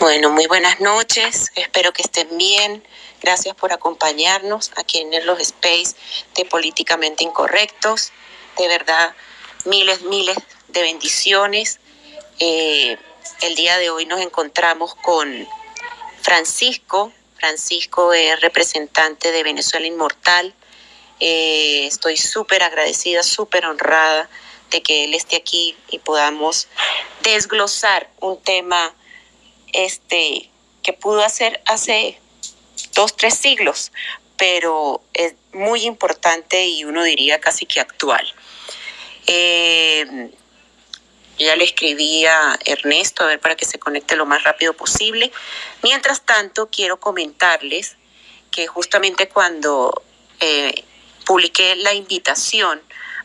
Bueno, muy buenas noches. Espero que estén bien. Gracias por acompañarnos aquí en los Space de Políticamente Incorrectos. De verdad, miles, miles de bendiciones. Eh, el día de hoy nos encontramos con Francisco. Francisco es representante de Venezuela Inmortal. Eh, estoy súper agradecida, súper honrada de que él esté aquí y podamos desglosar un tema este, que pudo hacer hace dos, tres siglos, pero es muy importante y uno diría casi que actual. Eh, ya le escribí a Ernesto a ver para que se conecte lo más rápido posible. Mientras tanto, quiero comentarles que justamente cuando eh, publiqué la invitación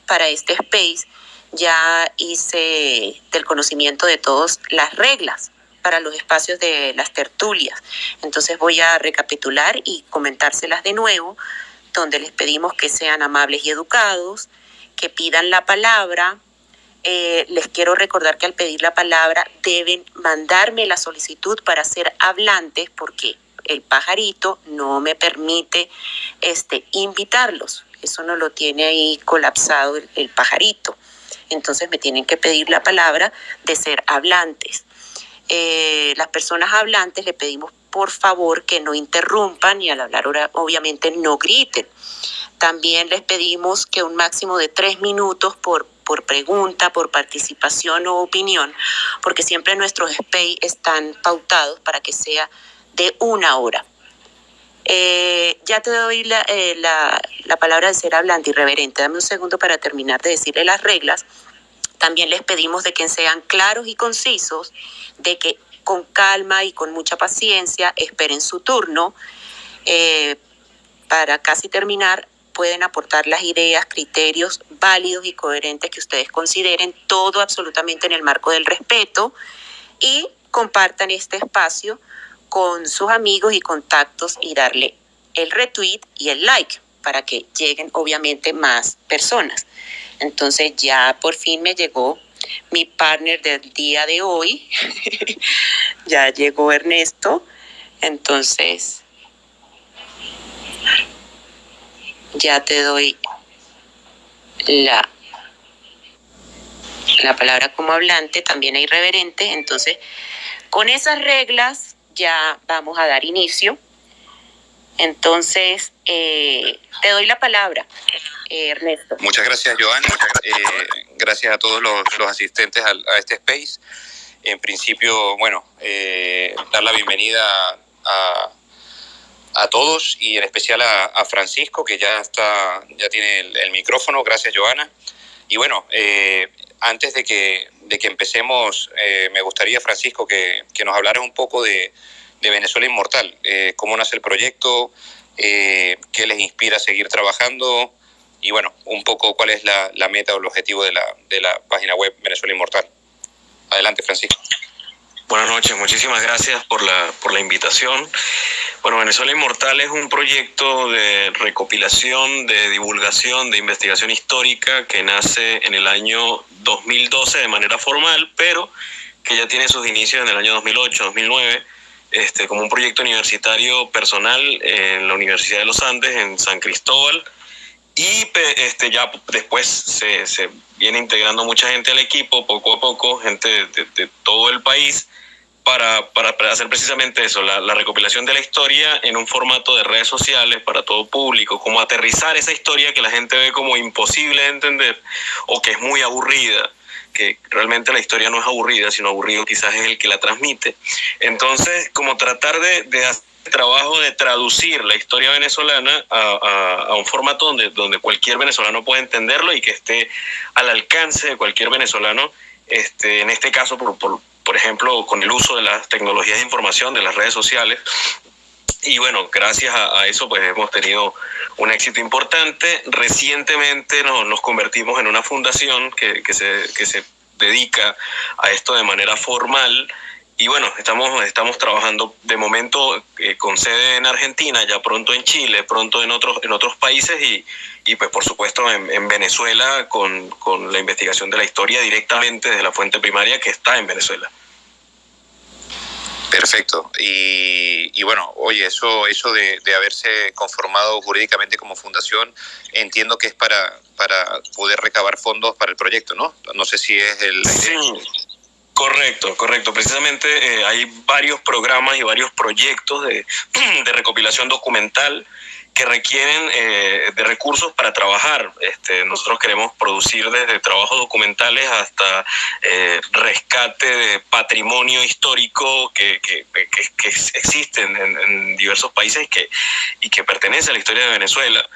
para este space, ya hice del conocimiento de todos las reglas para los espacios de las tertulias. Entonces voy a recapitular y comentárselas de nuevo, donde les pedimos que sean amables y educados, que pidan la palabra. Eh, les quiero recordar que al pedir la palabra deben mandarme la solicitud para ser hablantes porque el pajarito no me permite este, invitarlos. Eso no lo tiene ahí colapsado el, el pajarito. Entonces me tienen que pedir la palabra de ser hablantes. Eh, las personas hablantes le pedimos por favor que no interrumpan y al hablar obviamente no griten. También les pedimos que un máximo de tres minutos por, por pregunta, por participación o opinión, porque siempre nuestros SPAY están pautados para que sea de una hora. Eh, ya te doy la, eh, la, la palabra de ser hablante y reverente. Dame un segundo para terminar de decirle las reglas también les pedimos de que sean claros y concisos, de que con calma y con mucha paciencia esperen su turno. Eh, para casi terminar, pueden aportar las ideas, criterios válidos y coherentes que ustedes consideren, todo absolutamente en el marco del respeto y compartan este espacio con sus amigos y contactos y darle el retweet y el like para que lleguen obviamente más personas. Entonces ya por fin me llegó mi partner del día de hoy. ya llegó Ernesto. Entonces ya te doy la, la palabra como hablante, también hay reverente. Entonces, con esas reglas ya vamos a dar inicio. Entonces, eh, te doy la palabra, eh, Ernesto. Muchas gracias, Joana. Eh, gracias a todos los, asistentes a, este space. En principio, bueno, dar la bienvenida a, a, todos y en especial a, Francisco, que ya, está, ya tiene el, micrófono. Gracias, Joana. Y bueno, antes de que, de que empecemos, me gustaría, Francisco, que, que nos hablaras un poco de de Venezuela Inmortal. Eh, ¿Cómo nace el proyecto? Eh, ¿Qué les inspira a seguir trabajando? Y bueno, un poco cuál es la, meta o el objetivo de la, de la página web Venezuela Inmortal. Adelante, Francisco. Buenas noches, muchísimas gracias por la, por la invitación. Bueno, Venezuela Inmortal es un proyecto de recopilación, de divulgación, de investigación histórica que nace en el año 2012 de manera formal, pero que ya tiene sus inicios en el año 2008, 2009 este, como un proyecto universitario personal en la Universidad de los Andes, en San Cristóbal. Y este, ya después se, viene integrando mucha gente al equipo, poco a poco, gente de, todo el país, para, para, hacer precisamente eso, la, la, recopilación de la historia en un formato de redes sociales para todo público, como aterrizar esa historia que la gente ve como imposible de entender o que es muy aburrida que realmente la historia no es aburrida, sino aburrido quizás es el que la transmite. Entonces, como tratar de, hacer trabajo de traducir la historia venezolana a, a, un formato donde, donde cualquier venezolano pueda entenderlo y que esté al alcance de cualquier venezolano, este, en este caso, por, por, por ejemplo, con el uso de las tecnologías de información, de las redes sociales, y bueno, gracias a, eso pues hemos tenido un éxito importante. Recientemente nos convertimos en una fundación que, que, se, que se dedica a esto de manera formal. Y bueno, estamos, estamos trabajando de momento eh, con sede en Argentina, ya pronto en Chile, pronto en otros, en otros países y, y pues por supuesto en, en Venezuela con, con la investigación de la historia directamente desde la fuente primaria que está en Venezuela. Perfecto. Y, bueno, oye, eso, eso de, haberse conformado jurídicamente como fundación, entiendo que es para, para poder recabar fondos para el proyecto, ¿no? No sé si es el... Sí. Correcto, correcto. Precisamente eh, hay varios programas y varios proyectos de, de recopilación documental que requieren eh, de recursos para trabajar. Este, nosotros queremos producir desde trabajos documentales hasta eh, rescate de patrimonio histórico que, que, que, existe en, diversos países y que, y que pertenece a la historia de Venezuela.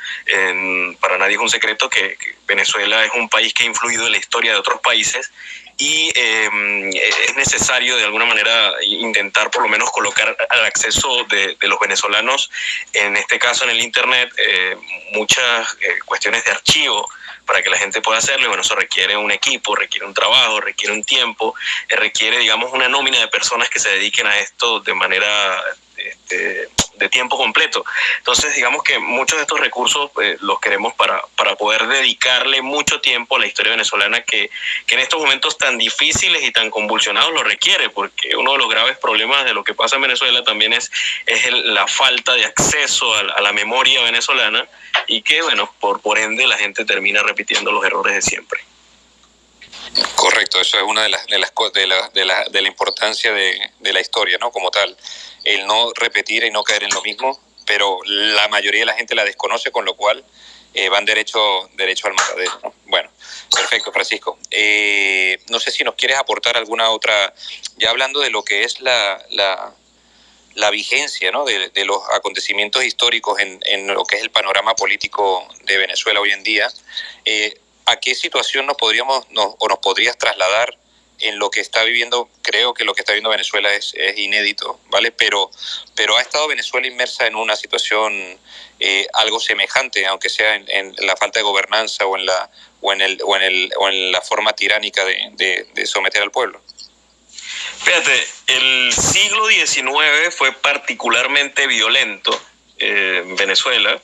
para nadie es un secreto que Venezuela es un país que ha influido en la historia de otros países y em, es necesario de alguna manera intentar por lo menos colocar al acceso de, los venezolanos, en este caso en el Internet, eh, muchas eh, cuestiones de archivo para que la gente pueda hacerlo. Y bueno, eso requiere un equipo, requiere un trabajo, requiere un tiempo, eh, requiere, digamos, una nómina de personas que se dediquen a esto de manera este, de tiempo completo. Entonces, digamos que muchos de estos recursos eh, los queremos para, para poder dedicarle mucho tiempo a la historia venezolana que, que, en estos momentos tan difíciles y tan convulsionados lo requiere, porque uno de los graves problemas de lo que pasa en Venezuela también es, es la falta de acceso a, la memoria venezolana y que, bueno, por, por ende la gente termina repitiendo los errores de siempre. Correcto, eso es una de las de las de la, de la, de la importancia de, de, la historia, ¿no? Como tal, el no repetir y no caer en lo mismo, pero la mayoría de la gente la desconoce, con lo cual eh, van derecho derecho al matadero. Bueno, perfecto, Francisco. Eh, no sé si nos quieres aportar alguna otra, ya hablando de lo que es la, la, la vigencia ¿no? de, de, los acontecimientos históricos en, en, lo que es el panorama político de Venezuela hoy en día. Eh, ¿a qué situación nos podríamos o nos podrías trasladar en lo que está viviendo? Creo que lo que está viviendo Venezuela es, inédito, ¿vale? Pero, pero ha estado Venezuela inmersa en una situación eh, algo semejante, aunque sea en, la falta de gobernanza o en la, o en el, o en el, o en la forma tiránica de, someter al pueblo. Fíjate, el siglo XIX fue particularmente violento eh, en Venezuela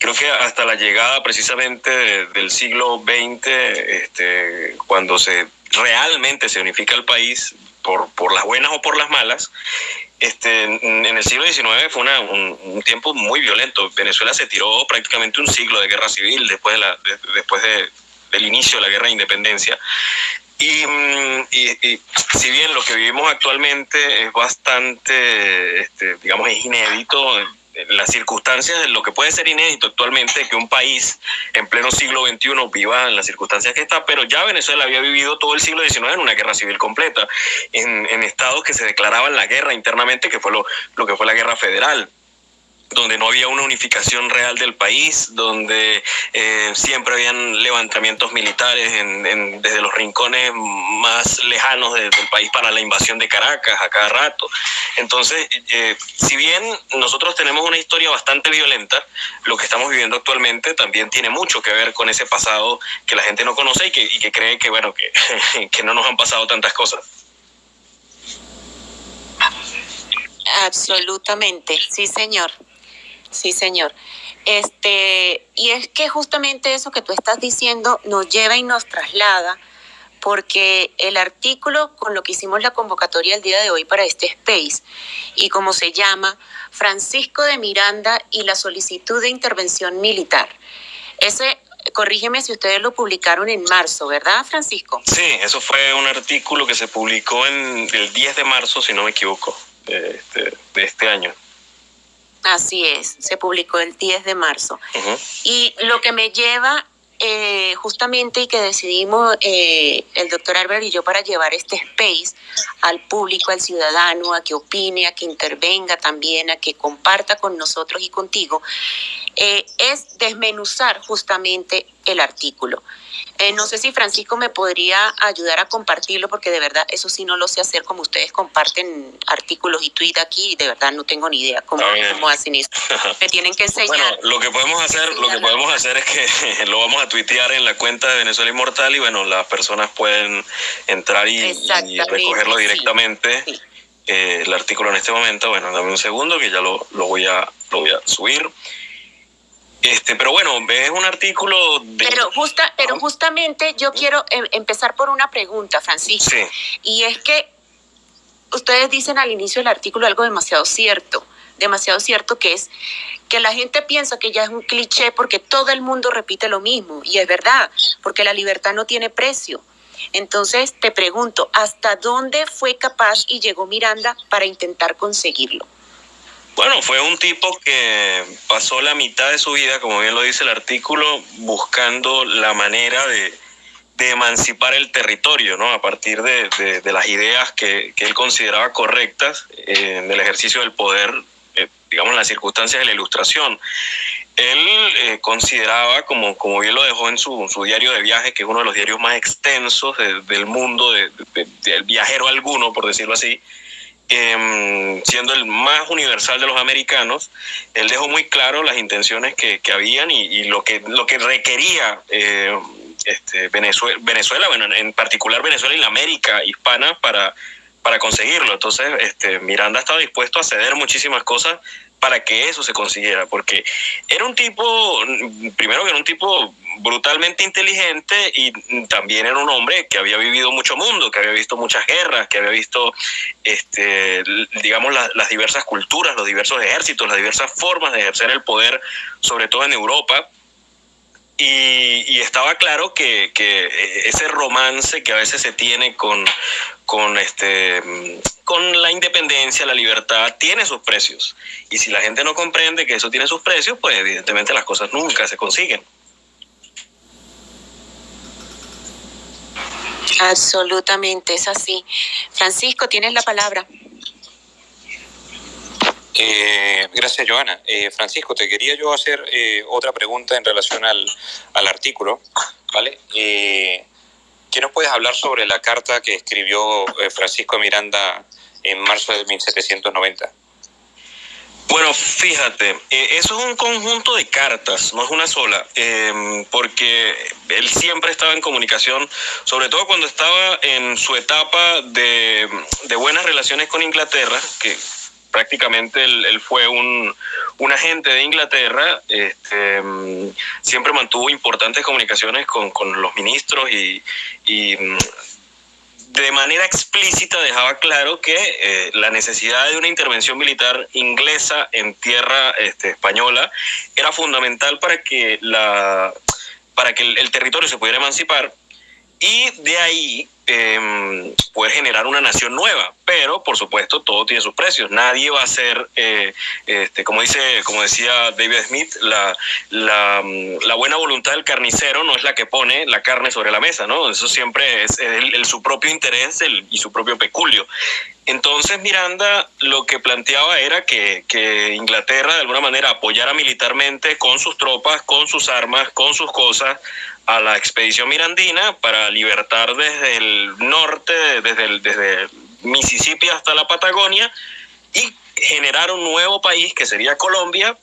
creo que hasta la llegada precisamente del siglo XX, este, cuando se realmente se unifica el país, por, las buenas o por las malas, este, en el siglo XIX fue una, un, tiempo muy violento. Venezuela se tiró prácticamente un siglo de guerra civil después, de la, después de, del inicio de la guerra de independencia. Y, mm, y, y, si bien lo que vivimos actualmente es bastante, este, digamos, es inédito, las circunstancias de lo que puede ser inédito actualmente que un país en pleno siglo XXI viva en las circunstancias que está, pero ya Venezuela había vivido todo el siglo XIX en una guerra civil completa, en, en estados que se declaraban la guerra internamente, que fue lo, lo que fue la guerra federal donde no había una unificación real del país, donde eh, siempre habían levantamientos militares en, desde los rincones más lejanos del país para la invasión de Caracas a cada rato. Entonces, eh, si bien nosotros tenemos una historia bastante violenta, lo que estamos viviendo actualmente también tiene mucho que ver con ese pasado que la gente no conoce y que, y que cree que, bueno, que, que no nos han pasado tantas cosas. Absolutamente, sí, señor. Sí, señor. Este, y es que justamente eso que tú estás diciendo nos lleva y nos traslada, porque el artículo con lo que hicimos la convocatoria el día de hoy para este space, y como se llama, Francisco de Miranda y la solicitud de intervención militar. Ese, corrígeme si ustedes lo publicaron en marzo, ¿verdad, Francisco? Sí, eso fue un artículo que se publicó en el 10 de marzo, si no me equivoco, de este, de este año. Así es, se publicó el 10 de marzo. Y lo que me lleva eh, justamente y que decidimos eh, el doctor Albert y yo para llevar este space al público, al ciudadano, a que opine, a que intervenga también, a que comparta con nosotros y contigo, eh, es desmenuzar justamente el artículo. Eh, no sé si Francisco me podría ayudar a compartirlo, porque de verdad eso sí no lo sé hacer como ustedes comparten artículos y tweets aquí, de verdad no tengo ni idea cómo, cómo hacen eso. Me tienen que enseñar. Bueno, lo que podemos hacer, lo que podemos hacer es que lo vamos a tuitear en la cuenta de Venezuela Inmortal y bueno, las personas pueden entrar y, recogerlo directamente. Eh, el artículo en este momento, bueno, dame un segundo que ya lo, lo voy a lo voy a subir. Este, pero bueno, es un artículo de... Pero, justa, pero justamente yo quiero em, empezar por una pregunta, Francisco. Y es que ustedes dicen al inicio del artículo algo demasiado cierto, demasiado cierto que es que la gente piensa que ya es un cliché porque todo el mundo repite lo mismo y es verdad, porque la libertad no tiene precio. Entonces te pregunto, ¿hasta dónde fue capaz y llegó Miranda para intentar conseguirlo? Bueno, fue un tipo que pasó la mitad de su vida, como bien lo dice el artículo, buscando la manera de, emancipar el territorio, ¿no? A partir de, las ideas que, él consideraba correctas eh, en el ejercicio del poder, eh, digamos, en las circunstancias de la ilustración. Él eh, consideraba, como, como bien lo dejó en su, su, diario de viaje, que es uno de los diarios más extensos del mundo, del viajero alguno, por decirlo así, Em, siendo el más universal de los americanos, él dejó muy claro las intenciones que, que habían y, lo, que, lo que requería eh, este, Venezuela, Venezuela, bueno, en particular Venezuela y la América hispana para, para conseguirlo. Entonces, este, Miranda estaba dispuesto a ceder muchísimas cosas para que eso se consiguiera, porque era un tipo, primero que era un tipo brutalmente inteligente y también era un hombre que había vivido mucho mundo, que había visto muchas guerras, que había visto, este, digamos, las diversas culturas, los diversos ejércitos, las diversas formas de ejercer el poder, sobre todo en Europa. Y, estaba claro que, que, ese romance que a veces se tiene con, con, este, con la independencia, la libertad, tiene sus precios. Y si la gente no comprende que eso tiene sus precios, pues evidentemente las cosas nunca se consiguen. Absolutamente, es así. Francisco, tienes la palabra. Eh, gracias, Joana. Eh, Francisco, te quería yo hacer eh, otra pregunta en relación al, al artículo. ¿vale? ¿Qué nos puedes hablar sobre la carta que escribió Francisco Miranda en marzo de 1790? Bueno, fíjate, eso es un conjunto de cartas, no es una sola, porque él siempre estaba en comunicación, sobre todo cuando estaba en su etapa de, de buenas relaciones con Inglaterra, que prácticamente él, fue un, agente de Inglaterra, este, siempre mantuvo importantes comunicaciones con, los ministros y, mm, de manera explícita dejaba claro que eh, la necesidad de una intervención militar inglesa en tierra este, española era fundamental para que, la, para que el territorio se pudiera emancipar. Y de ahí eh, poder generar una nación nueva. Pero, por supuesto, todo tiene sus precios. Nadie va a ser, eh, este, como, dice, como decía David Smith, la, la, la, buena voluntad del carnicero no es la que pone la carne sobre la mesa, ¿no? Eso siempre es el, su propio interés y su propio peculio. Entonces Miranda lo que planteaba era que, Inglaterra de alguna manera apoyara militarmente con sus tropas, con sus armas, con sus cosas a la expedición mirandina para libertar desde el norte, desde, el, desde Mississippi hasta la Patagonia y generar un nuevo país que sería Colombia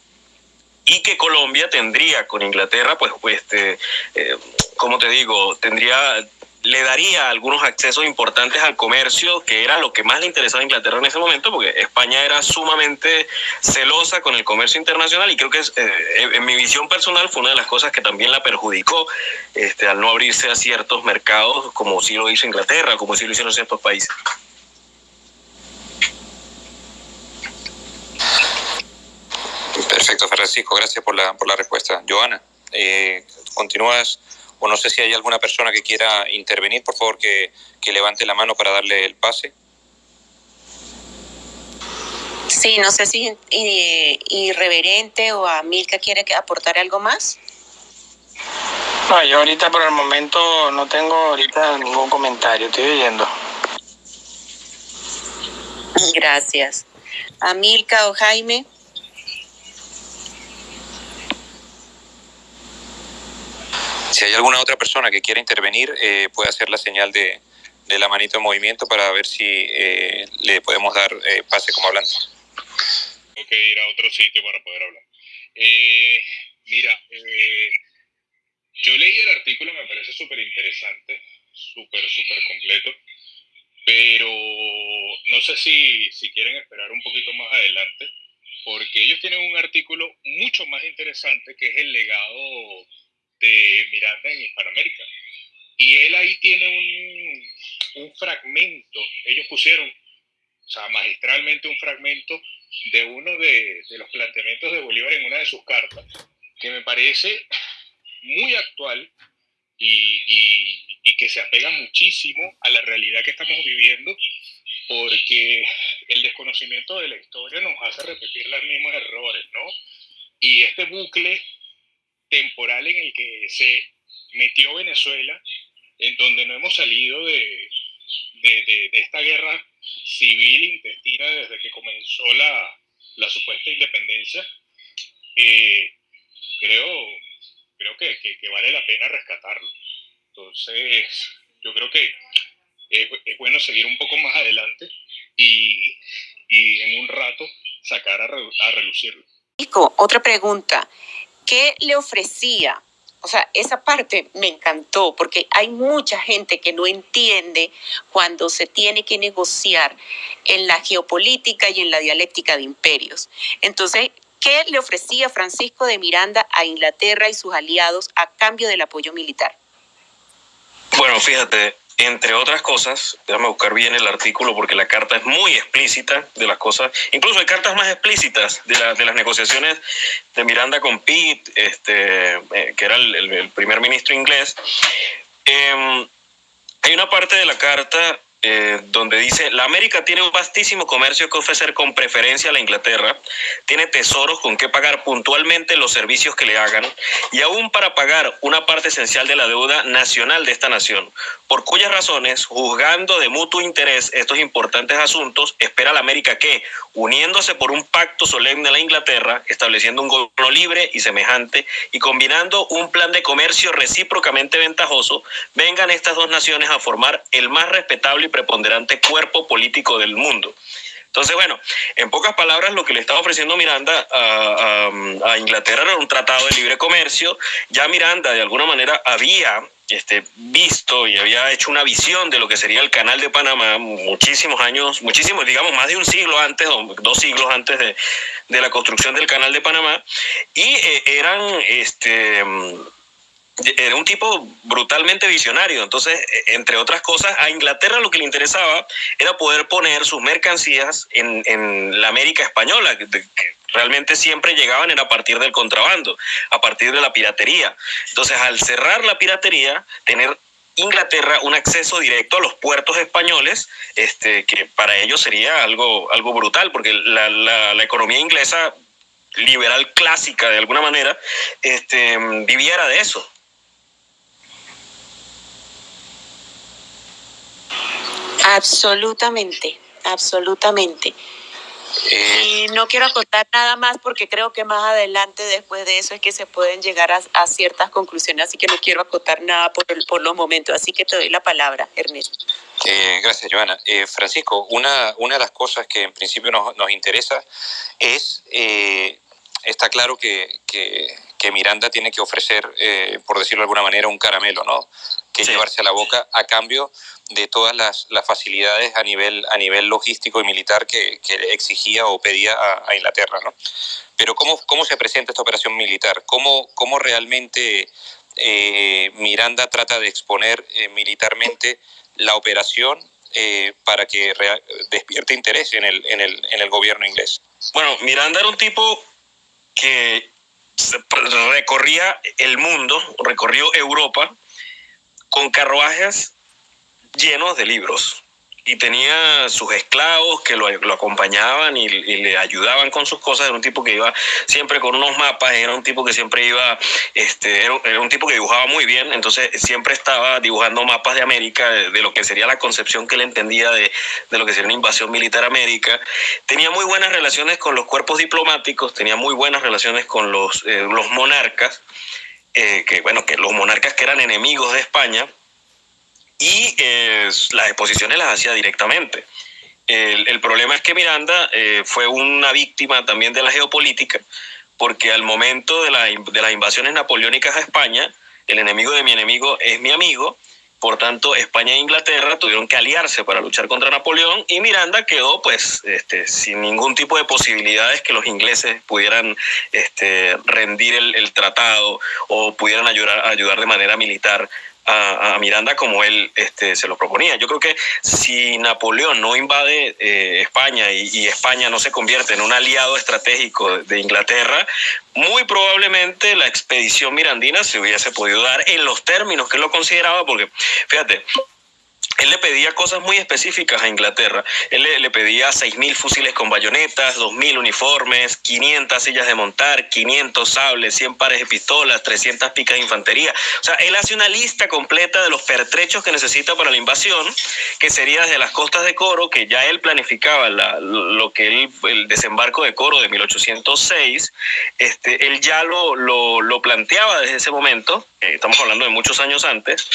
y que Colombia tendría con Inglaterra, pues, pues este, eh, como te digo, tendría le daría algunos accesos importantes al comercio, que era lo que más le interesaba a Inglaterra en ese momento, porque España era sumamente celosa con el comercio internacional y creo que eh, en mi visión personal fue una de las cosas que también la perjudicó este, al no abrirse a ciertos mercados, como sí lo hizo Inglaterra, como sí lo hicieron ciertos países. Perfecto, Francisco, gracias por la, por la respuesta. Joana, eh, continúas o no sé si hay alguna persona que quiera intervenir, por favor que, levante la mano para darle el pase. Sí, no sé si Irreverente o a Milka quiere aportar algo más. No, yo ahorita por el momento no tengo ahorita ningún comentario, estoy oyendo. Gracias. A Milka o Jaime. Si hay alguna otra persona que quiera intervenir, eh, puede hacer la señal de, la manito en movimiento para ver si eh, le podemos dar eh, pase como hablante. Tengo que ir a otro sitio para poder hablar. mira, yo leí el artículo, me parece súper interesante, súper, súper completo, pero no sé si, si quieren esperar un poquito más adelante, porque ellos tienen un artículo mucho más interesante que es el legado de Miranda en Hispanoamérica. Y él ahí tiene un, un fragmento, ellos pusieron o sea, magistralmente un fragmento de uno de, de los planteamientos de Bolívar en una de sus cartas, que me parece muy actual y, y, y, que se apega muchísimo a la realidad que estamos viviendo, porque el desconocimiento de la historia nos hace repetir los mismos errores, ¿no? Y este bucle temporal en el que se metió Venezuela, en donde no hemos salido de, de, de, de esta guerra civil intestina desde que comenzó la, la supuesta independencia, eh, creo, creo que, que, que, vale la pena rescatarlo. Entonces, yo creo que es, es bueno seguir un poco más adelante y, y en un rato sacar a, re, a relucirlo. Otra pregunta, ¿qué le ofrecía o sea, esa parte me encantó porque hay mucha gente que no entiende cuando se tiene que negociar en la geopolítica y en la dialéctica de imperios. Entonces, ¿qué le ofrecía Francisco de Miranda a Inglaterra y sus aliados a cambio del apoyo militar? Bueno, fíjate, entre otras cosas, déjame buscar bien el artículo porque la carta es muy explícita de las cosas, incluso hay cartas más explícitas de, la, de las negociaciones de Miranda con Pitt, este, eh, que era el, primer ministro inglés. Eh, hay una parte de la carta eh, donde dice, la América tiene un vastísimo comercio que ofrecer con preferencia a la Inglaterra, tiene tesoros con que pagar puntualmente los servicios que le hagan y aún para pagar una parte esencial de la deuda nacional de esta nación, por cuyas razones, juzgando de mutuo interés estos importantes asuntos, espera la América que, uniéndose por un pacto solemne a la Inglaterra, estableciendo un gobierno libre y semejante y combinando un plan de comercio recíprocamente ventajoso, vengan estas dos naciones a formar el más respetable preponderante cuerpo político del mundo. Entonces, bueno, en pocas palabras, lo que le estaba ofreciendo Miranda a, Inglaterra era un tratado de libre comercio. Ya Miranda, de alguna manera, había este, visto y había hecho una visión de lo que sería el canal de Panamá muchísimos años, muchísimos, digamos, más de un siglo antes dos siglos antes de, de la construcción del canal de Panamá. Y eh, eran, este era un tipo brutalmente visionario. Entonces, e, entre otras cosas, a Inglaterra lo que le interesaba era poder poner sus mercancías en, en la América española, que, realmente siempre llegaban era a partir del contrabando, a partir de la piratería. Entonces, al cerrar la piratería, tener Inglaterra un acceso directo a los puertos españoles, este, que para ellos sería algo, algo brutal, porque la, la, la economía inglesa liberal clásica de alguna manera, este, viviera de eso. Absolutamente, absolutamente. Eh, y no quiero acotar nada más porque creo que más adelante, después de eso, es que se pueden llegar a, a ciertas conclusiones, así que no quiero acotar nada por, por, los momentos. Así que te doy la palabra, Ernesto. Eh, gracias, Joana. Eh, Francisco, una, una de las cosas que en principio nos, nos interesa es, está claro que, que, que, Miranda tiene que ofrecer, por decirlo de alguna manera, un caramelo, ¿no? Que sí. llevarse a la boca a cambio de todas las, las, facilidades a nivel, a nivel logístico y militar que, que exigía o pedía a, a, Inglaterra. ¿no? Pero ¿cómo, ¿cómo se presenta esta operación militar? ¿Cómo, cómo realmente eh, Miranda trata de exponer eh, militarmente la operación eh, para que despierte interés en el, en, el, en el gobierno inglés? Bueno, Miranda era un tipo que recorría el mundo, recorrió Europa con carruajes llenos de libros y tenía sus esclavos que lo, lo acompañaban y, y, le ayudaban con sus cosas. Era un tipo que iba siempre con unos mapas, era un tipo que siempre iba, este, era, era un tipo que dibujaba muy bien, entonces siempre estaba dibujando mapas de América, de, lo que sería la concepción que él entendía de, de lo que sería una invasión militar América. Tenía muy buenas relaciones con los cuerpos diplomáticos, tenía muy buenas relaciones con los, eh, los monarcas, eh, que bueno, que los monarcas que eran enemigos de España, y eh, las exposiciones las hacía directamente. El, problema es que Miranda eh, fue una víctima también de la geopolítica, porque al momento de, la, de, las invasiones napoleónicas a España, el enemigo de mi enemigo es mi amigo, por tanto España e Inglaterra tuvieron que aliarse para luchar contra Napoleón y Miranda quedó pues este, sin ningún tipo de posibilidades que los ingleses pudieran este, rendir el, el, tratado o pudieran ayudar, ayudar de manera militar a, Miranda como él este, se lo proponía. Yo creo que si Napoleón no invade eh, España y, España no se convierte en un aliado estratégico de Inglaterra, muy probablemente la expedición mirandina se hubiese podido dar en los términos que él lo consideraba, porque fíjate, él le pedía cosas muy específicas a Inglaterra. Él le, pedía 6.000 fusiles con bayonetas, 2.000 uniformes, 500 sillas de montar, 500 sables, 100 pares de pistolas, 300 picas de infantería. O sea, él hace una lista completa de los pertrechos que necesita para la invasión, que sería desde las costas de Coro, que ya él planificaba lo que él, el desembarco de Coro de 1806, este, él ya lo, lo, lo planteaba desde ese momento, eh, estamos hablando de muchos años antes,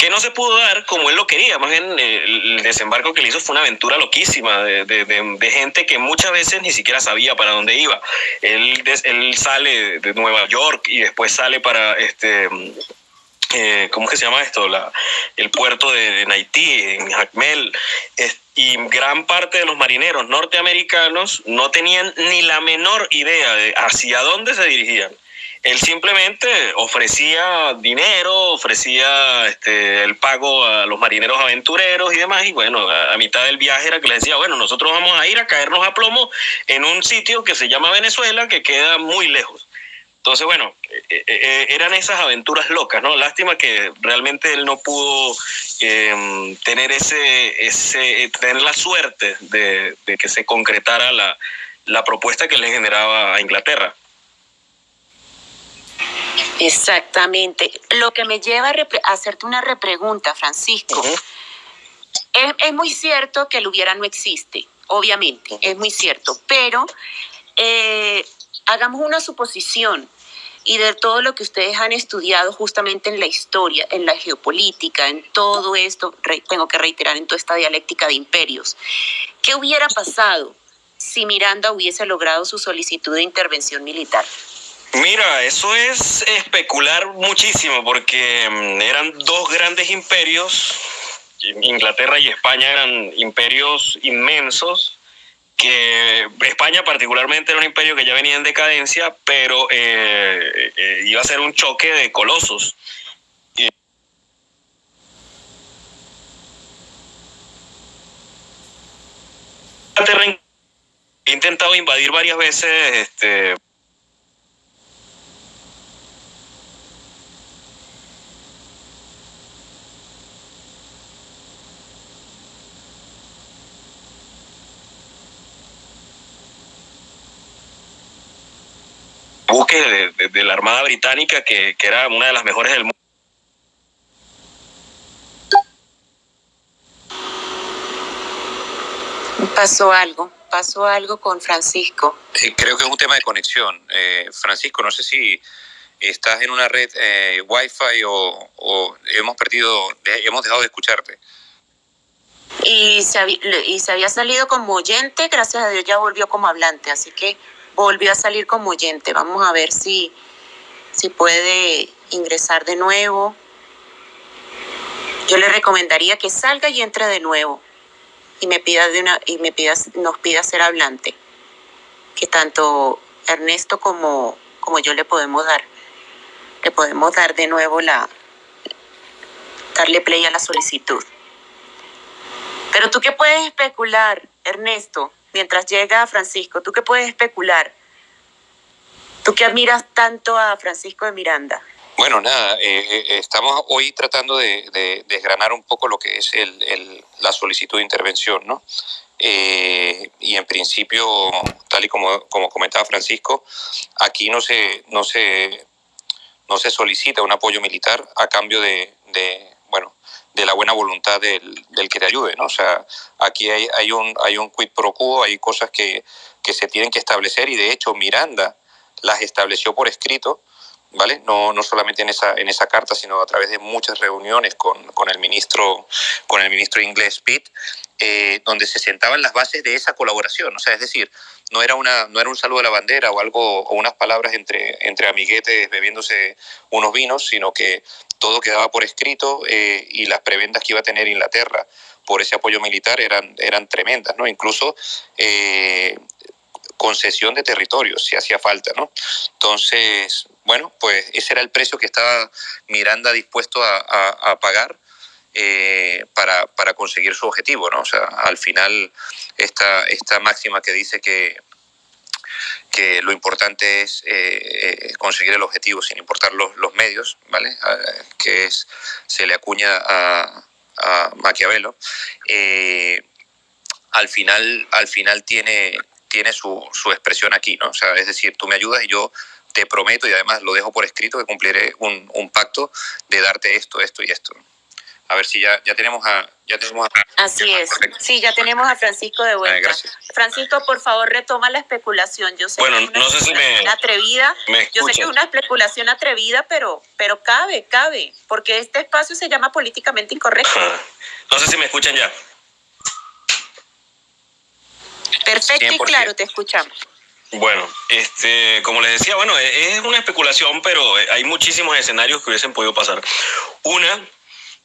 que no se pudo dar como él lo quería. Más bien, el desembarco que le hizo fue una aventura loquísima de, de, gente que muchas veces ni siquiera sabía para dónde iba. Él, él sale de Nueva York y después sale para este. Eh, ¿Cómo que se llama esto? La, el puerto de, Haití, en Jacmel. y gran parte de los marineros norteamericanos no tenían ni la menor idea de hacia dónde se dirigían. Él simplemente ofrecía dinero, ofrecía este, el pago a los marineros aventureros y demás, y bueno, a, mitad del viaje era que les decía, bueno, nosotros vamos a ir a caernos a plomo en un sitio que se llama Venezuela, que queda muy lejos. Entonces, bueno, eh, eh, eh, eran esas aventuras locas, ¿no? Lástima que realmente él no pudo em, tener ese, ese, tener la suerte de, que se concretara la, la propuesta que le generaba a Inglaterra. Exactamente. Lo que me lleva a, hacerte una repregunta, Francisco. es, muy cierto que el hubiera no existe, obviamente, es muy cierto, pero eh, hagamos una suposición y de todo lo que ustedes han estudiado justamente en la historia, en la geopolítica, en todo esto, tengo que reiterar, en toda esta dialéctica de imperios, ¿qué hubiera pasado si Miranda hubiese logrado su solicitud de intervención militar? Mira, eso es especular muchísimo porque mm, eran dos grandes imperios, Inglaterra y España eran imperios inmensos, que España particularmente era un imperio que ya venía en decadencia, pero eh, eh, iba a ser un choque de colosos. He intentado invadir varias veces este, buque de, la Armada Británica que, era una de las mejores del mundo. Pasó algo, pasó algo con Francisco. Eh, creo que es un tema de conexión. Eh, Francisco, no sé si estás en una red eh, Wi-Fi o, hemos perdido, hemos dejado de escucharte. Y se, y se había salido como oyente, gracias a Dios ya volvió como hablante, así que volvió a salir como oyente. Vamos a ver si, si puede ingresar de nuevo. Yo le recomendaría que salga y entre de nuevo y me pida de una y me pida, nos pida ser hablante. Que tanto Ernesto como, como yo le podemos dar. Le podemos dar de nuevo la darle play a la solicitud. Pero tú qué puedes especular, Ernesto, mientras llega Francisco, ¿tú qué puedes especular? ¿Tú qué admiras tanto a Francisco de Miranda? Bueno, nada, eh, eh, estamos hoy tratando de, desgranar un poco lo que es el, la solicitud de intervención, ¿no? Eh, y en principio, tal y como, comentaba Francisco, aquí no se, no, se, solicita un apoyo militar a cambio de, de la buena voluntad del, del, que te ayude, ¿no? O sea, aquí hay, hay, un, hay un quid pro quo, hay cosas que, que se tienen que establecer y de hecho Miranda las estableció por escrito, ¿vale? No, no solamente en esa, en esa carta, sino a través de muchas reuniones con, con el, ministro, con el ministro inglés Pitt, eh, donde se sentaban las bases de esa colaboración. O sea, es decir, no era, una, no era un saludo a la bandera o algo o unas palabras entre, entre amiguetes bebiéndose unos vinos, sino que todo quedaba por escrito eh, y las prebendas que iba a tener Inglaterra por ese apoyo militar eran, eran tremendas, ¿no? Incluso eh, concesión de territorio, si hacía falta, ¿no? Entonces, bueno, pues ese era el precio que estaba Miranda dispuesto a, pagar eh, para, para, conseguir su objetivo, ¿no? O sea, al final esta, esta máxima que dice que, que lo importante es eh, conseguir el objetivo sin importar los, medios, ¿vale? Ah, que es, se le acuña a, a Maquiavelo, eh, al final, al final tiene, tiene su, su, expresión aquí, ¿no? O sea, es decir, tú me ayudas y yo te prometo, y además lo dejo por escrito, que cumpliré un pacto de darte esto, esto y esto. A ver si ya, ya tenemos a... Ya tenemos Así es. Sí, ya tenemos a Francisco de vuelta. gracias. Francisco, por favor, retoma la especulación. Yo sé bueno, que es una no sé si me, atrevida. Me Yo sé que es una especulación atrevida, pero, pero cabe, cabe, porque este espacio se llama políticamente incorrecto. No sé si me escuchan ya. Perfecto y claro, te escuchamos. Bueno, este, como les decía, bueno, es una especulación, pero hay muchísimos escenarios que hubiesen podido pasar. Una,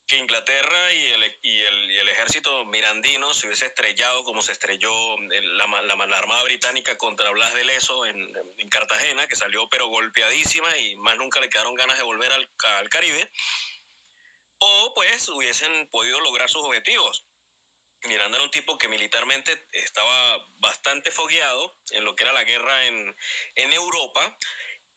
que Inglaterra y el, y, el, y el, ejército mirandino se hubiese estrellado como se estrelló la, la, Armada Británica contra Blas de Leso en, en, Cartagena, que salió pero golpeadísima y más nunca le quedaron ganas de volver al, al Caribe, o pues hubiesen podido lograr sus objetivos. Miranda era un tipo que militarmente estaba bastante fogueado en lo que era la guerra en, en Europa.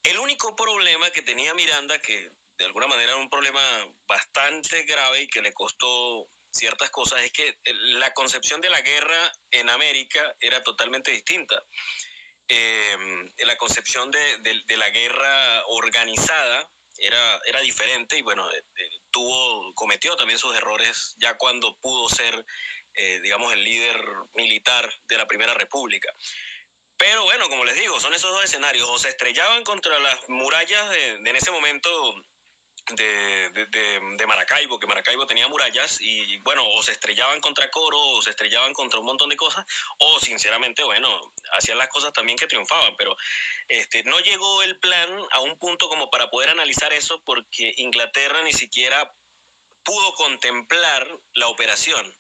El único problema que tenía Miranda, que de alguna manera un problema bastante grave y que le costó ciertas cosas, es que la concepción de la guerra en América era totalmente distinta. Eh, la concepción de, de, la guerra organizada era, era diferente y bueno, eh, tuvo, cometió también sus errores ya cuando pudo ser, eh, digamos, el líder militar de la Primera República. Pero bueno, como les digo, son esos dos escenarios. O se estrellaban contra las murallas de en ese momento de, de, de, Maracaibo, que Maracaibo tenía murallas y bueno, o se estrellaban contra Coro, o se estrellaban contra un montón de cosas, o sinceramente, bueno, hacían las cosas también que triunfaban, pero este, no llegó el plan a un punto como para poder analizar eso porque Inglaterra ni siquiera pudo contemplar la operación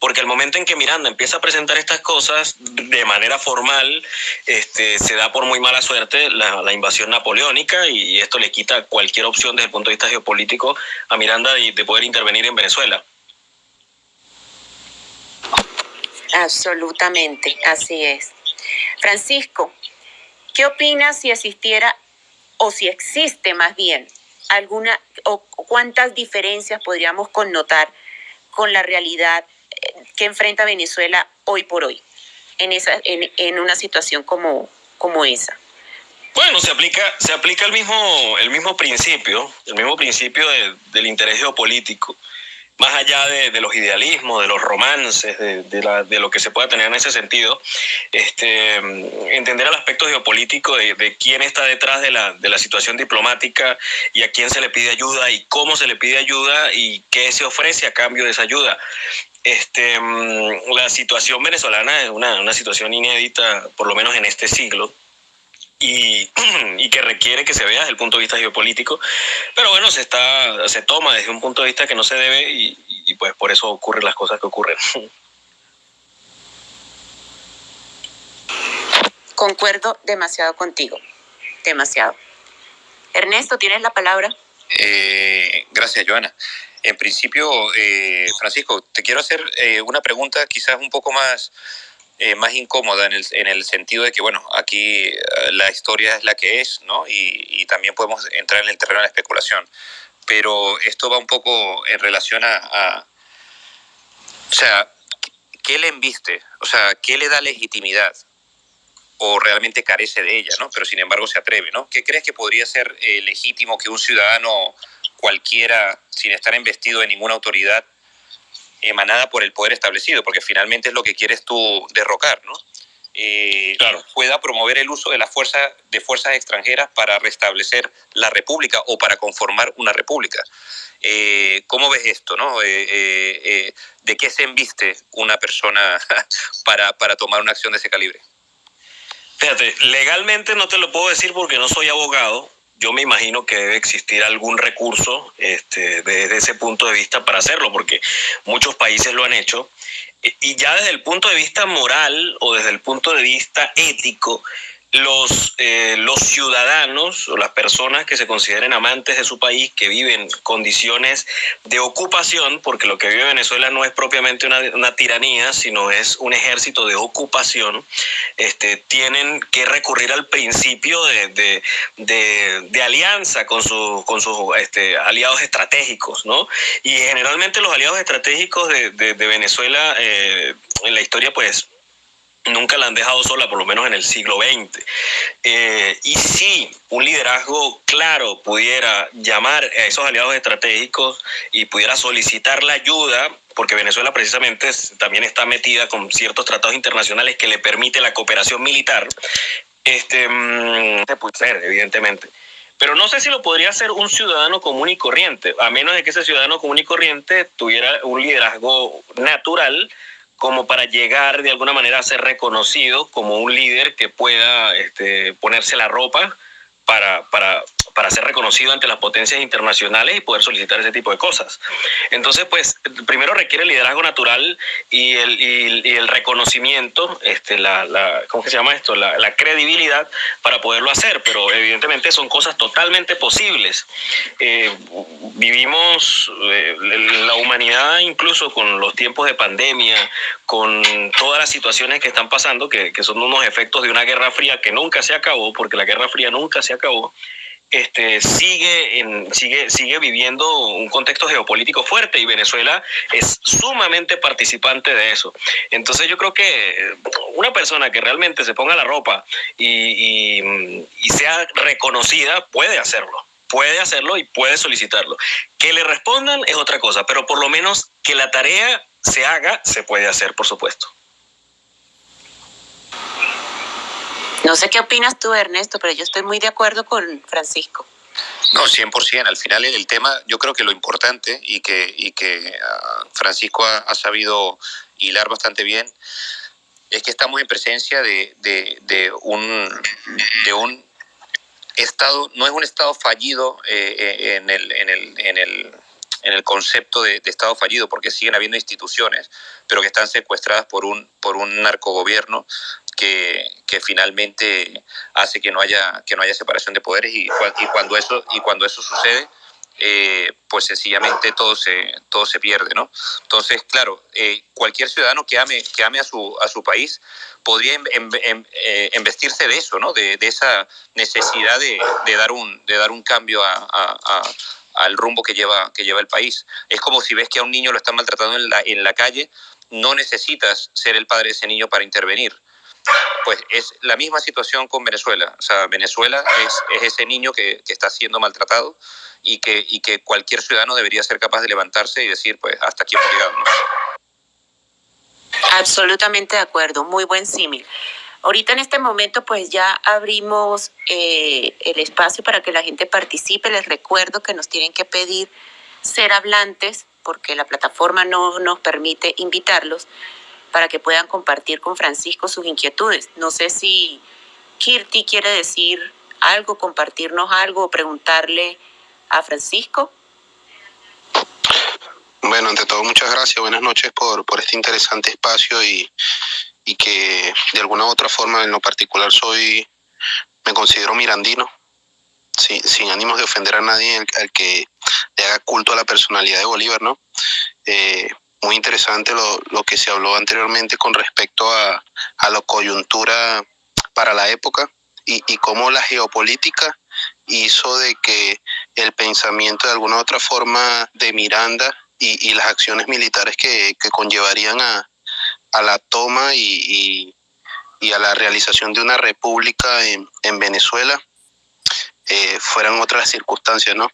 porque el momento en que Miranda empieza a presentar estas cosas de manera formal, este, se da por muy mala suerte la, invasión napoleónica y, esto le quita cualquier opción desde el punto de vista geopolítico a Miranda de poder intervenir en Venezuela. Absolutamente, así es. Francisco, ¿qué opinas si existiera o si existe más bien alguna o cuántas diferencias podríamos connotar con la realidad que enfrenta Venezuela hoy por hoy en, esa, en, en una situación como, como esa? Bueno, se aplica, se aplica el mismo, el mismo principio, el mismo principio de, del interés geopolítico, más allá de, de, los idealismos, de los romances, de, de, la, lo que se pueda tener en ese sentido, este, entender el aspecto geopolítico de, quién está detrás de la, de la situación diplomática y a quién se le pide ayuda y cómo se le pide ayuda y qué se ofrece a cambio de esa ayuda. Este, la situación venezolana es una, una, situación inédita, por lo menos en este siglo, y, y, que requiere que se vea desde el punto de vista geopolítico, pero bueno, se, está, se toma desde un punto de vista que no se debe y, y pues por eso ocurren las cosas que ocurren. Concuerdo demasiado contigo, demasiado. Ernesto, ¿tienes la palabra? Eh, gracias, Joana. En principio, eh, Francisco, te quiero hacer eh, una pregunta quizás un poco más, eh, más incómoda en el, en el, sentido de que, bueno, aquí eh, la historia es la que es, ¿no? Y, también podemos entrar en el terreno de la especulación. Pero esto va un poco en relación a, a o sea, ¿qué le embiste? O sea, ¿qué le da legitimidad? o realmente carece de ella, ¿no? Pero sin embargo se atreve, ¿no? ¿Qué crees que podría ser eh, legítimo que un ciudadano cualquiera, sin estar investido de ninguna autoridad emanada por el poder establecido, porque finalmente es lo que quieres tú derrocar, ¿no? Eh, claro. pueda promover el uso de las fuerzas de fuerzas extranjeras para restablecer la república o para conformar una república. Eh, ¿Cómo ves esto? No? Eh, ¿De qué se embiste una persona para, para tomar una acción de ese calibre? Fíjate, legalmente no te lo puedo decir porque no soy abogado, yo me imagino que debe existir algún recurso este, desde ese punto de vista para hacerlo, porque muchos países lo han hecho. Y ya desde el punto de vista moral o desde el punto de vista ético, los, eh, los ciudadanos o las personas que se consideren amantes de su país, que viven condiciones de ocupación, porque lo que vive Venezuela no es propiamente una, una tiranía, sino es un ejército de ocupación, este, tienen que recurrir al principio de, de, de, alianza con, su, con sus este, aliados estratégicos, ¿no? Y generalmente los aliados estratégicos de, Venezuela eh, en la historia, pues nunca la han dejado sola, por lo menos en el siglo XX. Eh, y si un liderazgo claro pudiera llamar a esos aliados estratégicos y pudiera solicitar la ayuda, porque Venezuela precisamente también está metida con ciertos tratados internacionales que le permite la cooperación militar, este, mm, se puede ser, evidentemente. Pero no sé si lo podría hacer un ciudadano común y corriente, a menos de que ese ciudadano común y corriente tuviera un liderazgo natural, como para llegar de alguna manera a ser reconocido como un líder que pueda este, ponerse la ropa para, para, para ser reconocido ante las potencias internacionales y poder solicitar ese tipo de cosas. Entonces, pues, primero requiere liderazgo natural y el, reconocimiento, este, la, la, ¿cómo se llama esto? La, la, credibilidad para poderlo hacer, pero evidentemente son cosas totalmente posibles. Eh, vivimos eh, la humanidad incluso con los tiempos de pandemia, con todas las situaciones que están pasando, que, que son unos efectos de una guerra fría que nunca se acabó, porque la guerra fría nunca se acabó este, sigue, en, sigue, sigue viviendo un contexto geopolítico fuerte y Venezuela es sumamente participante de eso. Entonces yo creo que una persona que realmente se ponga la ropa y, y, y sea reconocida puede hacerlo puede hacerlo y puede solicitarlo. Que le respondan es otra cosa, pero por lo menos que la tarea se haga, se puede hacer, por supuesto. No sé qué opinas tú, Ernesto, pero yo estoy muy de acuerdo con Francisco. No, 100%. Al final el tema, yo creo que lo importante y que, y que uh, Francisco ha, sabido hilar bastante bien es que estamos en presencia de, de, un, de un Estado, no es un Estado fallido eh, en, el, en, el, en, el, en el concepto de, de, Estado fallido, porque siguen habiendo instituciones, pero que están secuestradas por un, por un narcogobierno que, que, finalmente hace que no haya que no haya separación de poderes y, y cuando eso y cuando eso sucede eh, pues sencillamente todo se todo se pierde no entonces claro eh, cualquier ciudadano que ame que ame a su a su país podría em, em, em, eh, investirse de eso no de, de esa necesidad de, de, dar un de dar un cambio a, a, a al rumbo que lleva, que lleva el país. Es como si ves que a un niño lo están maltratando en la, en la calle, no necesitas ser el padre de ese niño para intervenir pues es la misma situación con Venezuela. O sea, Venezuela es, es ese niño que, está siendo maltratado y que, cualquier ciudadano debería ser capaz de levantarse y decir, pues, hasta aquí hemos llegado. Absolutamente de acuerdo, muy buen símil. Ahorita en este momento pues ya abrimos eh, el espacio para que la gente participe. Les recuerdo que nos tienen que pedir ser hablantes porque la plataforma no nos permite invitarlos para que puedan compartir con Francisco sus inquietudes. No sé si Kirti quiere decir algo, compartirnos algo o preguntarle a Francisco. Bueno, ante todo, muchas gracias. Buenas noches por, por este interesante espacio y, y que de alguna u otra forma, en lo particular, soy, me considero mirandino, sin, ánimos de ofender a nadie al, al, que le haga culto a la personalidad de Bolívar, ¿no? Eh, muy interesante lo, lo, que se habló anteriormente con respecto a, a la coyuntura para la época y, y cómo la geopolítica hizo de que el pensamiento de alguna otra forma de Miranda y, y las acciones militares que, que conllevarían a, a, la toma y, y, a la realización de una república en, en Venezuela eh, fueran otras circunstancias, ¿no?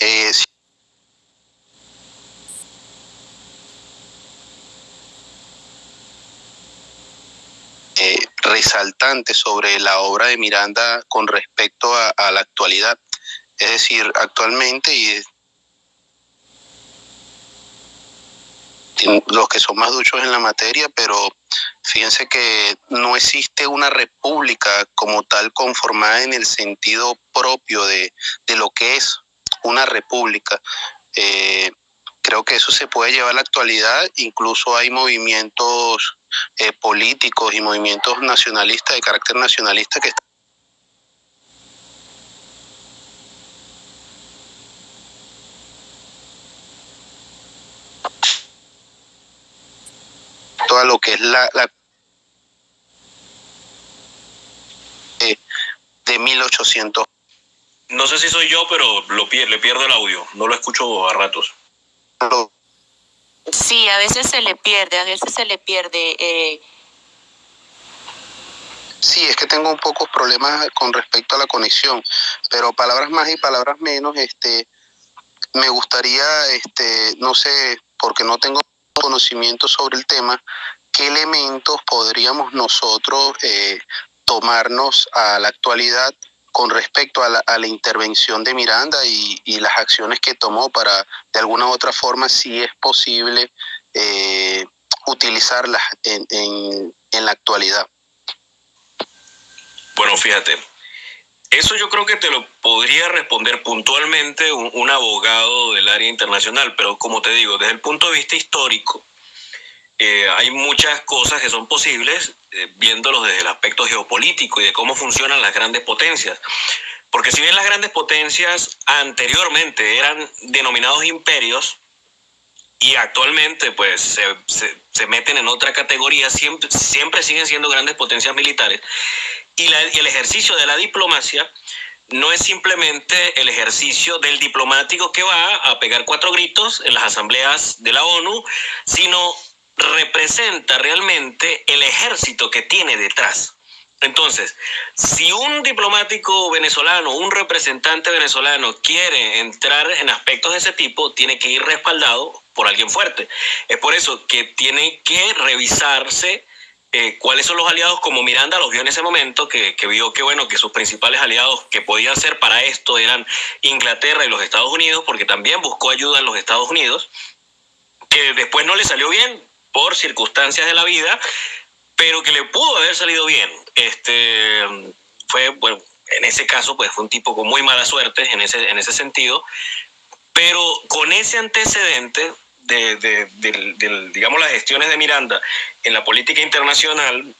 Eh, eh, resaltante sobre la obra de Miranda con respecto a, la actualidad. Es decir, actualmente y los que son más duchos en la materia, pero Fíjense que no existe una república como tal conformada en el sentido propio de, lo que es una república. Eh, creo que eso se puede llevar a la actualidad, incluso hay movimientos eh, políticos y movimientos nacionalistas de carácter nacionalista que están toda lo que es la, eh, de 1800. No sé si soy yo, pero lo, le pierdo el audio, no lo escucho a ratos. Sí, a veces se le pierde, a veces se le pierde. Eh. Sí, es que tengo un poco problemas con respecto a la conexión, pero palabras más y palabras menos, este, me gustaría, este, no sé, porque no tengo conocimiento sobre el tema, qué elementos podríamos nosotros eh, tomarnos a la actualidad con respecto a la, intervención de Miranda y, las acciones que tomó para, de alguna u otra forma, si es posible eh, utilizarlas en, en la actualidad. Bueno, fíjate, eso yo creo que te lo podría responder puntualmente un, abogado del área internacional, pero como te digo, desde el punto de vista histórico, eh, hay muchas cosas que son posibles eh, viéndolos desde el aspecto geopolítico y de cómo funcionan las grandes potencias. Porque si bien las grandes potencias anteriormente eran denominados imperios y actualmente pues se, se, meten en otra categoría, siempre, siempre siguen siendo grandes potencias militares, y, el ejercicio de la diplomacia no es simplemente el ejercicio del diplomático que va a pegar cuatro gritos en las asambleas de la ONU, sino representa realmente el ejército que tiene detrás. Entonces, si un diplomático venezolano, un representante venezolano quiere entrar en aspectos de ese tipo, tiene que ir respaldado por alguien fuerte. Es por eso que tiene que revisarse eh, cuáles son los aliados, como Miranda los vio en ese momento, que, vio que, bueno, que sus principales aliados que podían ser para esto eran Inglaterra y los Estados Unidos, porque también buscó ayuda en los Estados Unidos, que después no le salió bien por circunstancias de la vida, pero que le pudo haber salido bien. Este, fue, bueno, en ese caso, pues fue un tipo con muy mala suerte en ese, en ese sentido, pero con ese antecedente de, digamos, las gestiones de Miranda en la política internacional,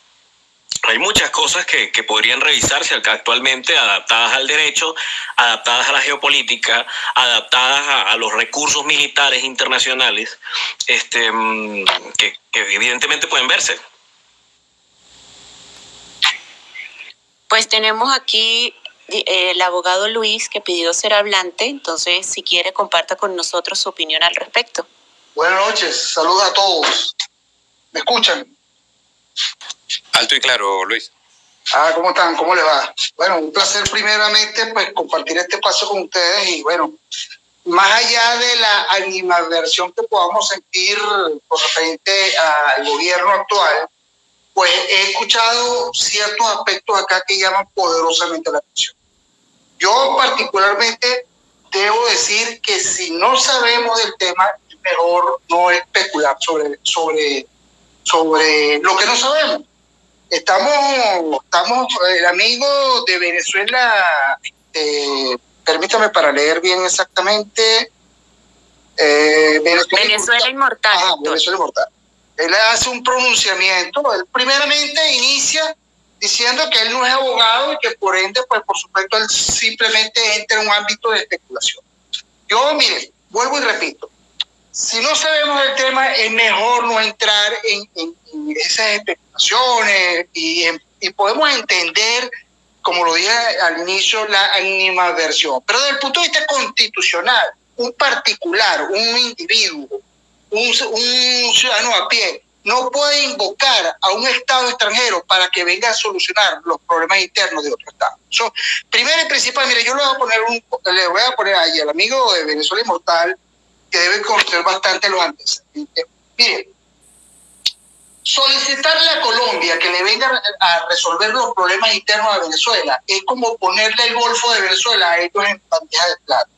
hay muchas cosas que, podrían revisarse actualmente, adaptadas al derecho, adaptadas a la geopolítica, adaptadas a, los recursos militares internacionales, este, mm, que, evidentemente pueden verse. Pues tenemos aquí eh, el abogado Luis que pidió ser hablante, entonces si quiere comparta con nosotros su opinión al respecto. Buenas noches, saludos a todos. ¿Me escuchan? Alto y claro, Luis. Ah, ¿cómo están? ¿Cómo les va? Bueno, un placer primeramente pues compartir este espacio con ustedes y bueno, más allá de la animadversión que podamos sentir con referente al gobierno actual, pues he escuchado ciertos aspectos acá que llaman poderosamente la atención. Yo particularmente debo decir que si no sabemos del tema, mejor no especular sobre, sobre, sobre lo que no sabemos. Estamos, estamos, el amigo de Venezuela, eh, permítame para leer bien exactamente. Eh, Venezuela, Inmortal. Venezuela Inmortal. Él hace un pronunciamiento, él primeramente inicia diciendo que él no es abogado y que por ende, pues por supuesto, él simplemente entra en un ámbito de especulación. Yo, mire, vuelvo y repito, si no sabemos el tema, es mejor no entrar en, esas especulaciones y, podemos entender, como lo dije al inicio, la animadversión. Pero desde el punto de vista constitucional, un particular, un individuo, un, ciudadano a pie, no puede invocar a un Estado extranjero para que venga a solucionar los problemas internos de otro Estado. primero y principal, mire, yo le voy a poner, un, le voy a poner ahí al amigo de Venezuela Inmortal, que debe conocer bastante los antecedentes. Mire, solicitarle a Colombia que le venga a resolver los problemas internos de Venezuela es como ponerle el Golfo de Venezuela a ellos en bandeja de plata.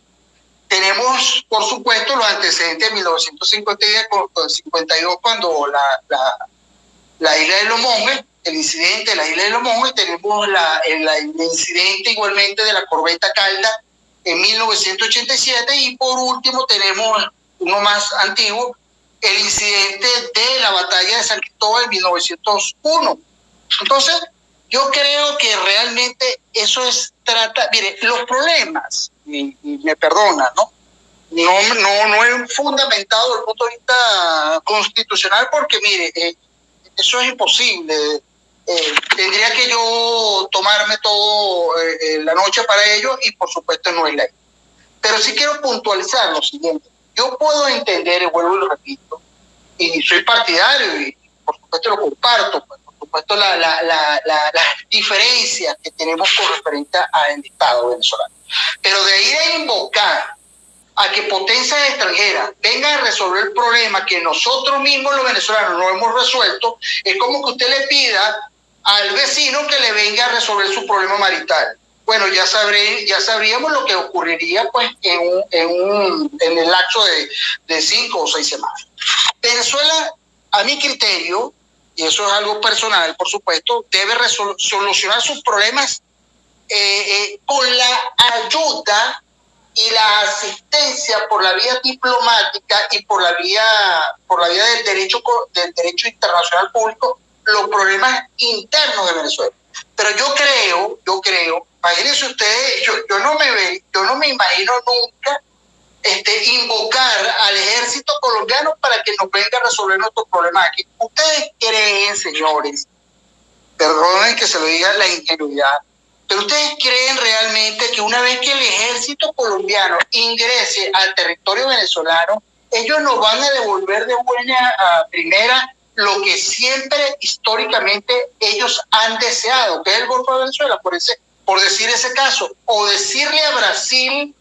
Tenemos, por supuesto, los antecedentes de 1952, cuando la, la isla de los monjes, el incidente de la isla de los monjes, tenemos la, el, el incidente igualmente de la corbeta Calda en 1987 y por último tenemos uno más antiguo, el incidente de la batalla de San Cristóbal en 1901. Entonces, yo creo que realmente eso es trata, mire, los problemas, y, me perdona, ¿no? No, no, no es fundamentado el punto de vista constitucional porque, mire, eh, eso es imposible. Eh, tendría que yo tomarme todo eh, la noche para ello y por supuesto no es ley. Pero sí quiero puntualizar lo siguiente. Yo puedo entender, y vuelvo y lo repito, y soy partidario y por supuesto lo comparto, pues, por supuesto la, la, la, las diferencias que tenemos con referente al Estado venezolano. Pero de ir a invocar a que potencias extranjeras vengan a resolver el problema que nosotros mismos los venezolanos no hemos resuelto, es como que usted le pida al vecino que le venga a resolver su problema marital bueno, ya, sabré, ya sabríamos lo que ocurriría pues, en, un, en, un, en el lapso de, de cinco o seis semanas. Venezuela, a mi criterio, y eso es algo personal, por supuesto, debe solucionar sus problemas eh, eh, con la ayuda y la asistencia por la vía diplomática y por la vía por la vía del derecho del derecho internacional público los problemas internos de Venezuela. Pero yo creo, yo creo Imagínense ustedes, yo, yo, no me ve, yo no me imagino nunca este, invocar al ejército colombiano para que nos venga a resolver nuestros problemas aquí. Ustedes creen, señores, perdonen que se lo diga la ingenuidad, pero ustedes creen realmente que una vez que el ejército colombiano ingrese al territorio venezolano, ellos nos van a devolver de buena a primera lo que siempre históricamente ellos han deseado, que es el Golfo de Venezuela, por ese por decir ese caso, o decirle a Brasil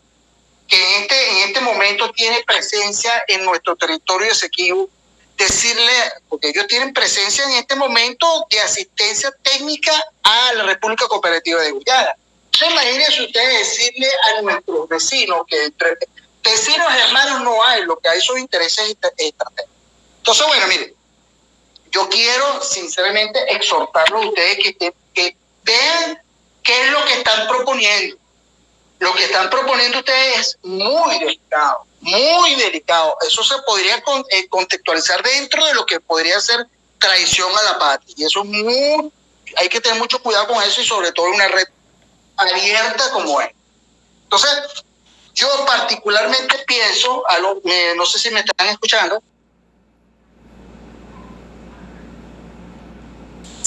que en este, en este momento tiene presencia en nuestro territorio Esequibo, decirle, porque ellos tienen presencia en este momento de asistencia técnica a la República Cooperativa de Guyana. Entonces, imagínense ustedes decirle a nuestros vecinos que entre vecinos hermanos no hay, lo que hay son intereses estratégicos. Entonces, bueno, miren, yo quiero sinceramente exhortarlos a ustedes que, vean ¿Qué es lo que están proponiendo? Lo que están proponiendo ustedes es muy delicado, muy delicado. Eso se podría eh, contextualizar dentro de lo que podría ser traición a la patria. Y eso es muy, hay que tener mucho cuidado con eso y sobre todo en una red abierta como es. Entonces, yo particularmente pienso, a lo, no sé si me están escuchando,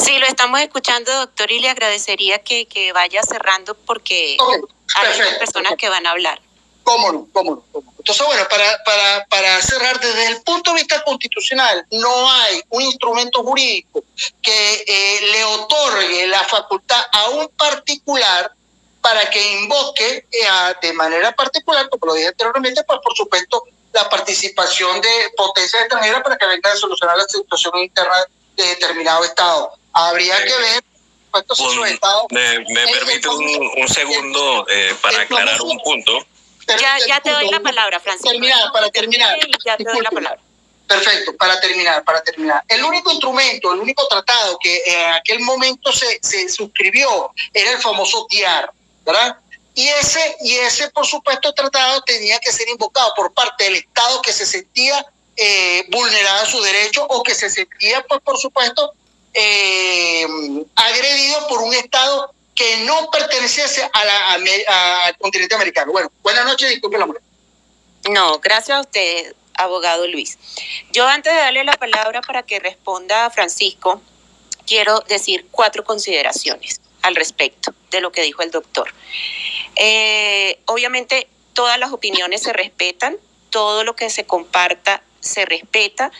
Sí, lo estamos escuchando, doctor, y le agradecería que, que vaya cerrando porque hay personas que van a hablar. ¿Cómo no? ¿Cómo no? Entonces, bueno, para, para, para cerrar, desde el punto de vista constitucional, no hay un instrumento jurídico que eh, le otorgue la facultad a un particular para que invoque eh, de manera particular, como lo dije anteriormente, pues por supuesto la participación de potencias extranjeras para que vengan a solucionar la situación interna de determinado Estado habría que ver me, me permite un, un segundo eh, para aclarar un punto. Ya, ya te doy la palabra, Francisco. Terminar, para terminar. Ya te doy la palabra. Perfecto, para terminar, para terminar. El único instrumento, el único tratado que en aquel momento se, se suscribió era el famoso TIAR, ¿verdad? Y ese, y ese, por supuesto, tratado tenía que ser invocado por parte del Estado que se sentía eh, vulnerada su derecho o que se sentía, pues, por supuesto, eh, agredido por un Estado que no perteneciese a la, al continente americano. Bueno, buenas noches, disculpe la muerte. No, gracias a usted, abogado Luis. Yo antes de darle la palabra para que responda a Francisco, quiero decir cuatro consideraciones al respecto de lo que dijo el doctor. Eh, obviamente, todas las opiniones se respetan, todo lo que se comparta se respeta.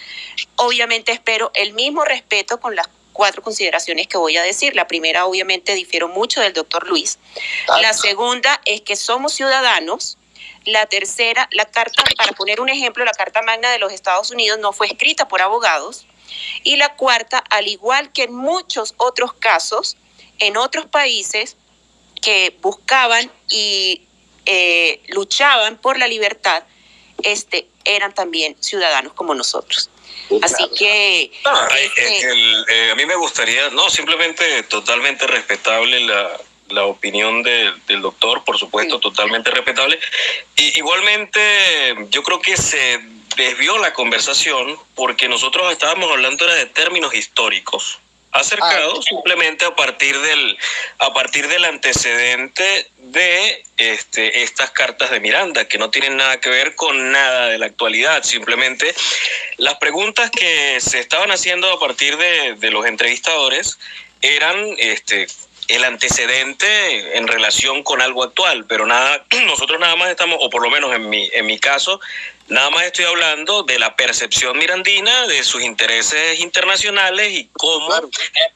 Obviamente espero el mismo respeto con las cuatro consideraciones que voy a decir. La primera, obviamente, difiero mucho del doctor Luis. La segunda es que somos ciudadanos. La tercera, la carta, para poner un ejemplo, la Carta Magna de los Estados Unidos no fue escrita por abogados. Y la cuarta, al igual que en muchos otros casos, en otros países que buscaban y eh, luchaban por la libertad, este, eran también ciudadanos como nosotros. Así que... este eh, a mí me gustaría, no, simplemente totalmente respetable la, la opinión del doctor, por supuesto, totalmente respetable. Y igualmente, yo creo que se desvió la conversación porque nosotros estábamos hablando de términos históricos acercado ah. simplemente a partir del a partir del antecedente de este, estas cartas de Miranda que no tienen nada que ver con nada de la actualidad simplemente las preguntas que se estaban haciendo a partir de, de los entrevistadores eran este el antecedente en relación con algo actual, pero nada, nosotros nada más estamos, o por lo menos en mi, en mi caso, Nada más estoy hablando de la percepción mirandina, de sus intereses internacionales y cómo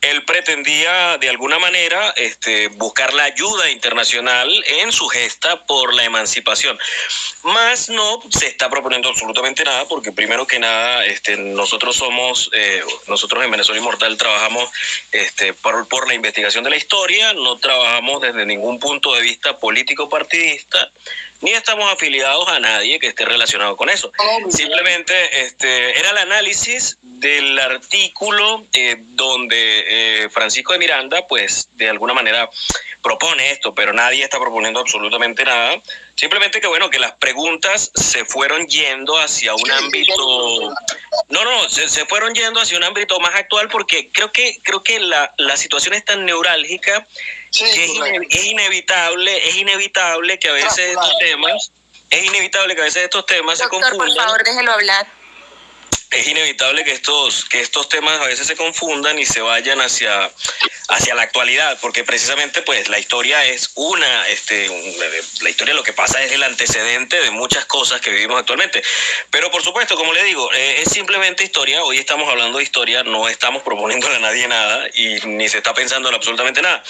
él pretendía de alguna manera este, buscar la ayuda internacional en su gesta por la emancipación. Más no se está proponiendo absolutamente nada porque primero que nada este, nosotros somos, eh, nosotros en Venezuela Inmortal trabajamos este, por, por la investigación de la historia, no trabajamos desde ningún punto de vista político partidista ni estamos afiliados a nadie que esté relacionado con eso. Simplemente este, era el análisis del artículo eh, donde eh, Francisco de Miranda, pues de alguna manera propone esto, pero nadie está proponiendo absolutamente nada. Simplemente que bueno, que las preguntas se fueron yendo hacia un ámbito... No, no, se, se, fueron yendo hacia un ámbito más actual porque creo que, creo que la, la situación es tan neurálgica que es, inevitable, es inevitable que a veces estos temas, es inevitable que a veces estos temas se confundan. por favor, déjelo hablar es inevitable que estos, que estos temas a veces se confundan y se vayan hacia, hacia la actualidad, porque precisamente pues la historia es una, este, la historia lo que pasa es el antecedente de muchas cosas que vivimos actualmente. Pero por supuesto, como le digo, eh, es simplemente historia, hoy estamos hablando de historia, no estamos proponiéndole a nadie nada y ni se está pensando en absolutamente nada.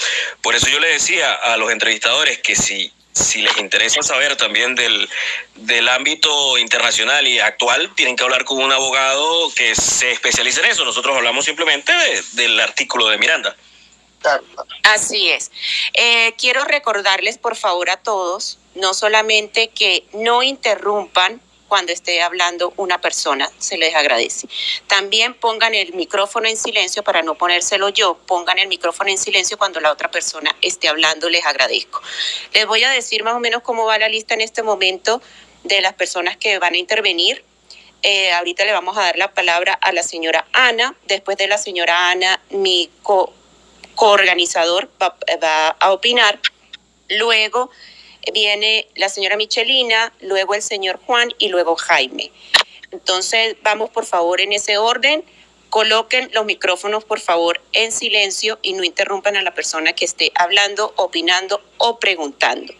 Por eso yo le decía a los entrevistadores que si si les interesa saber también del, del ámbito internacional y actual, tienen que hablar con un abogado que se especialice en eso. Nosotros hablamos simplemente del artículo de Miranda. Así es. Eh, quiero recordarles, por favor, a todos, no solamente que no interrumpan cuando esté hablando una persona, se les agradece. También pongan el micrófono en silencio para no ponérselo yo, pongan el micrófono en silencio cuando la otra persona esté hablando, les agradezco. Les voy a decir más o menos cómo va la lista en este momento de las personas que van a intervenir. Eh, ahorita le vamos a dar la palabra a la señora Ana. Después de la señora Ana, mi coorganizador va, va a opinar. Luego viene la señora Michelina, luego el señor Juan y luego Jaime. Entonces, vamos por favor en ese orden. Coloquen los micrófonos, por favor, en silencio y no interrumpan a la persona que esté hablando, opinando o preguntando.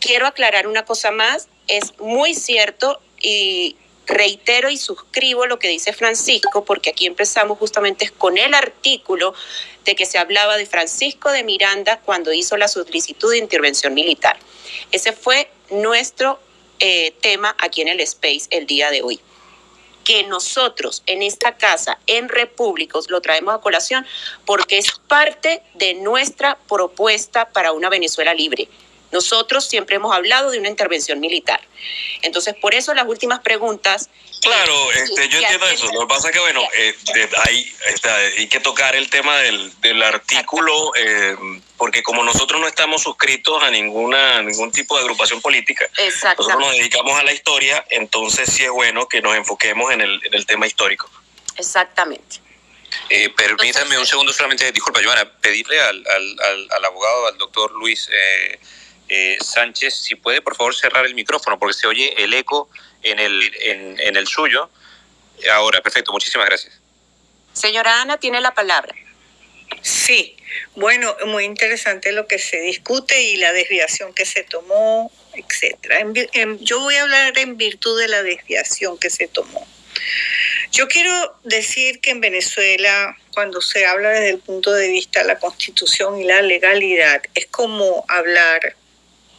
Quiero aclarar una cosa más. Es muy cierto y reitero y suscribo lo que dice Francisco, porque aquí empezamos justamente con el artículo de que se hablaba de Francisco de Miranda cuando hizo la solicitud de intervención militar. Ese fue nuestro eh, tema aquí en el Space el día de hoy. Que nosotros en esta casa, en Repúblicos, lo traemos a colación porque es parte de nuestra propuesta para una Venezuela libre. Nosotros siempre hemos hablado de una intervención militar. Entonces, por eso las últimas preguntas. Claro, este, yo entiendo eso. Lo que pasa es que, bueno, eh, hay, hay, que tocar el tema del, del artículo, eh, porque como nosotros no estamos suscritos a ninguna ningún tipo de agrupación política, nosotros nos dedicamos a la historia, entonces sí es bueno que nos enfoquemos en el, en el tema histórico. Exactamente. Eh, permítanme un segundo solamente, disculpa, Joana, pedirle al, al, al, abogado, al doctor Luis eh, eh, Sánchez, si puede por favor cerrar el micrófono porque se oye el eco en el, en, el suyo. Ahora, perfecto, muchísimas gracias. Señora Ana, tiene la palabra. Sí, bueno, muy interesante lo que se discute y la desviación que se tomó, etcétera. yo voy a hablar en virtud de la desviación que se tomó. Yo quiero decir que en Venezuela, cuando se habla desde el punto de vista de la constitución y la legalidad, es como hablar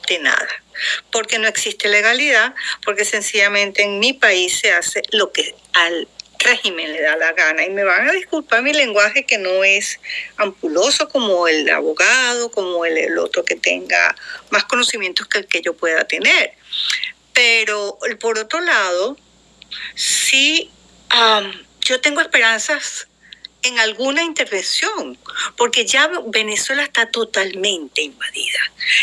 de nada, porque no existe legalidad, porque sencillamente en mi país se hace lo que al régimen le da la gana. Y me van a disculpar mi lenguaje que no es ampuloso como el abogado, como el, otro que tenga más conocimientos que el que yo pueda tener. Pero por otro lado, sí yo tengo esperanzas en alguna intervención, porque ya Venezuela está totalmente invadida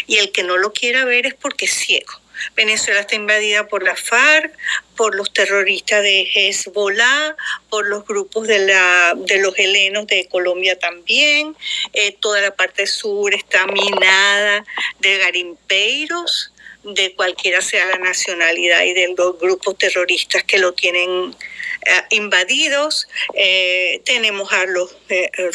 y el que no lo quiera ver es porque es ciego. Venezuela está invadida por la FARC, por los terroristas de Hezbollah, por los grupos de, la, de los helenos de Colombia también. Eh, toda la parte sur está minada de garimpeiros, de cualquiera sea la nacionalidad y de los grupos terroristas que lo tienen eh, invadidos. Eh, tenemos a los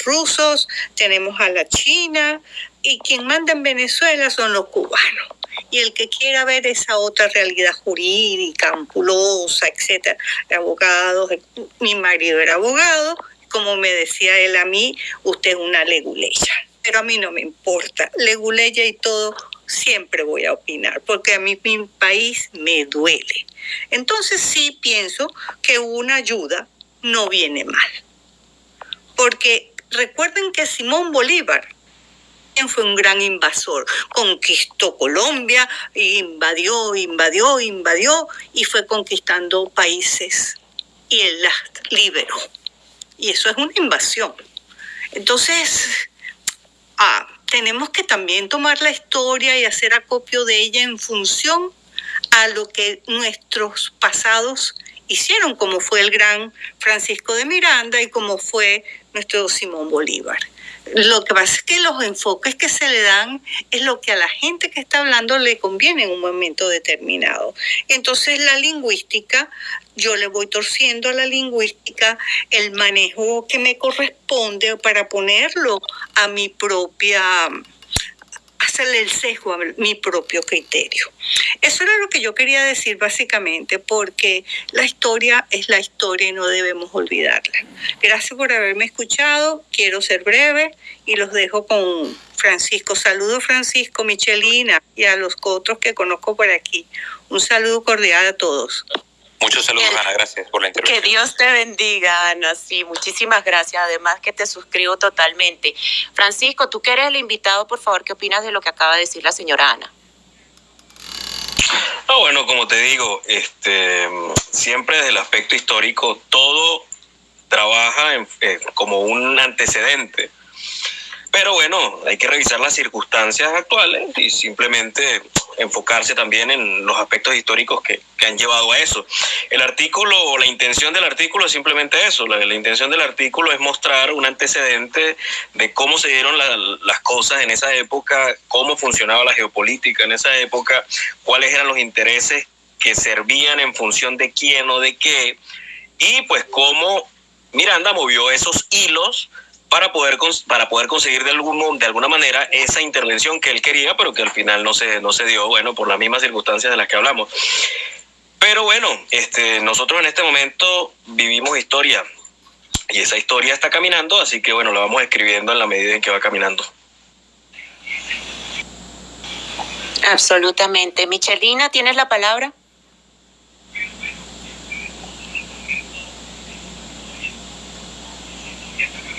rusos, tenemos a la China y quien manda en Venezuela son los cubanos y el que quiera ver esa otra realidad jurídica, ampulosa, etcétera, abogados, mi marido era abogado, como me decía él a mí, usted es una leguleya. Pero a mí no me importa, leguleya y todo, siempre voy a opinar, porque a mí mi país me duele. Entonces sí pienso que una ayuda no viene mal. Porque recuerden que Simón Bolívar fue un gran invasor. Conquistó Colombia, invadió, invadió, invadió y fue conquistando países y él las liberó. Y eso es una invasión. Entonces, ah, tenemos que también tomar la historia y hacer acopio de ella en función a lo que nuestros pasados hicieron, como fue el gran Francisco de Miranda y como fue nuestro Simón Bolívar. Lo que pasa es que los enfoques que se le dan es lo que a la gente que está hablando le conviene en un momento determinado. Entonces la lingüística, yo le voy torciendo a la lingüística el manejo que me corresponde para ponerlo a mi propia hacerle el sesgo a mi propio criterio. Eso era lo que yo quería decir básicamente, porque la historia es la historia y no debemos olvidarla. Gracias por haberme escuchado, quiero ser breve y los dejo con Francisco. Saludos Francisco, Michelina y a los otros que conozco por aquí. Un saludo cordial a todos. Muchos saludos, Ana. Gracias por la intervención. Que Dios te bendiga, Ana. Sí, muchísimas gracias. Además que te suscribo totalmente. Francisco, tú que eres el invitado, por favor, ¿qué opinas de lo que acaba de decir la señora Ana? Ah, bueno, como te digo, este, siempre desde el aspecto histórico, todo trabaja eh, como un antecedente. Pero bueno, hay que revisar las circunstancias actuales y simplemente enfocarse también en los aspectos históricos que, han llevado a eso. El artículo, la intención del artículo es simplemente eso. La, intención del artículo es mostrar un antecedente de cómo se dieron las cosas en esa época, cómo funcionaba la geopolítica en esa época, cuáles eran los intereses que servían en función de quién o de qué, y pues cómo Miranda movió esos hilos para poder, para poder conseguir de, algún, de alguna manera esa intervención que él quería, pero que al final no se, no se dio, bueno, por las mismas circunstancias de las que hablamos. Pero bueno, este, nosotros en este momento vivimos historia y esa historia está caminando, así que bueno, la vamos escribiendo en la medida en que va caminando. Absolutamente. Michelina, ¿tienes la palabra?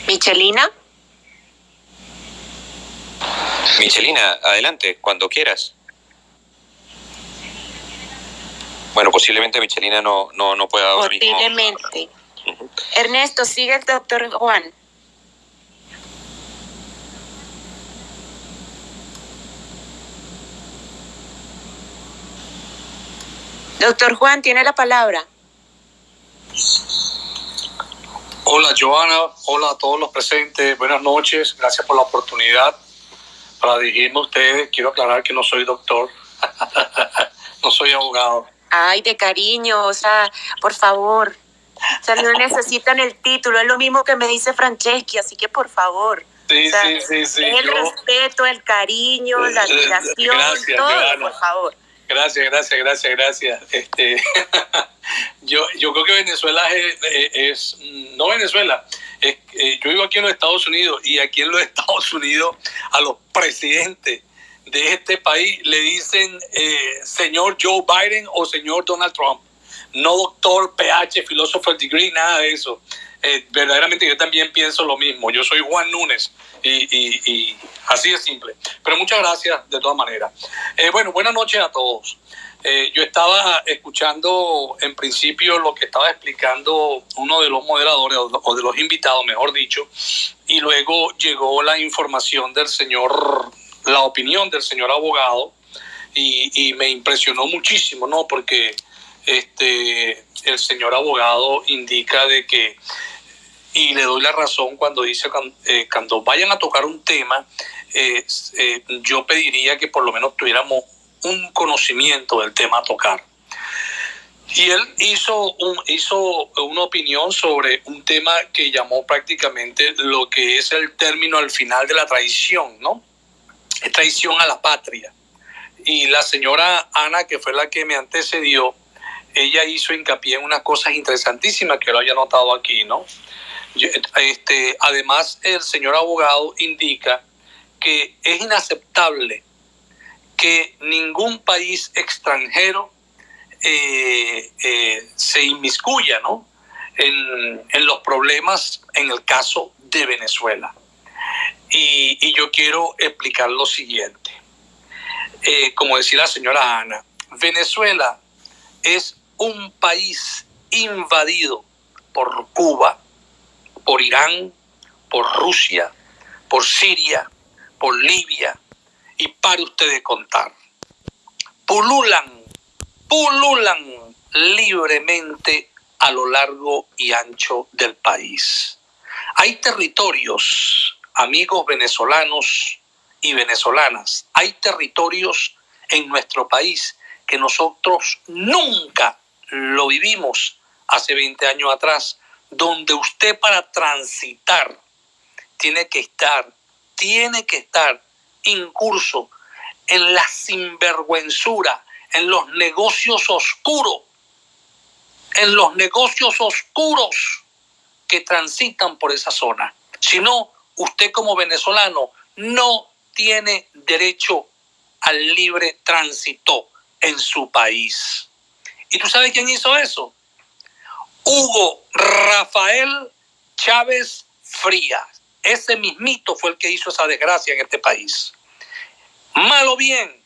Michelina. Michelina, adelante, cuando quieras. Bueno, posiblemente Michelina no, no, no pueda Posiblemente. Ernesto, sigue el doctor Juan. Doctor Juan, tiene la palabra. Hola Joana, hola a todos los presentes, buenas noches, gracias por la oportunidad para dirigirme a ustedes. Quiero aclarar que no soy doctor, no soy abogado. Ay, de cariño, o sea, por favor, o sea, no necesitan el título, es lo mismo que me dice Franceschi, así que por favor. Sí, sí, sí, sí. El respeto, el cariño, la admiración, todo, por favor. Gracias, gracias, gracias, gracias. Este, yo, yo creo que Venezuela es, no Venezuela, es, eh, yo vivo aquí en los Estados Unidos y aquí en los Estados Unidos a los presidentes de este país le dicen eh, señor Joe Biden o señor Donald Trump. No doctor, PH, philosopher degree, nada de eso. Eh, verdaderamente yo también pienso lo mismo. Yo soy Juan Núñez y, así es simple. Pero muchas gracias de todas maneras. Eh, bueno, buenas noches a todos. Eh, yo estaba escuchando en principio lo que estaba explicando uno de los moderadores o de los invitados, mejor dicho, y luego llegó la información del señor, la opinión del señor abogado, y, y me impresionó muchísimo, ¿no? Porque este, el señor abogado indica de que, y le doy la razón cuando dice, eh, cuando vayan a tocar un tema, eh, yo pediría que por lo menos tuviéramos un conocimiento del tema a tocar. Y él hizo, un, hizo una opinión sobre un tema que llamó prácticamente lo que es el término al final de la traición, ¿no? traición a la patria. Y la señora Ana, que fue la que me antecedió, ella hizo hincapié en unas cosas interesantísimas que lo haya notado aquí, ¿no? Este, además, el señor abogado indica que es inaceptable que ningún país extranjero eh, eh, se inmiscuya ¿no? en, en, los problemas en el caso de Venezuela. Y, yo quiero explicar lo siguiente. Eh, como decía la señora Ana, Venezuela es un país invadido por Cuba, por Irán, por Rusia, por Siria, por Libia, y para ustedes contar. Pululan, pululan libremente a lo largo y ancho del país. Hay territorios, amigos venezolanos y venezolanas, hay territorios en nuestro país que nosotros nunca lo vivimos hace 20 años atrás, donde usted para transitar tiene que estar, tiene que estar incurso en la sinvergüenzura, en los negocios oscuros, en los negocios oscuros que transitan por esa zona. Si no, usted como venezolano no tiene derecho al libre tránsito en su país. ¿Y tú sabes quién hizo eso? Hugo Rafael Chávez Frías. Ese mismito fue el que hizo esa desgracia en este país. Malo bien,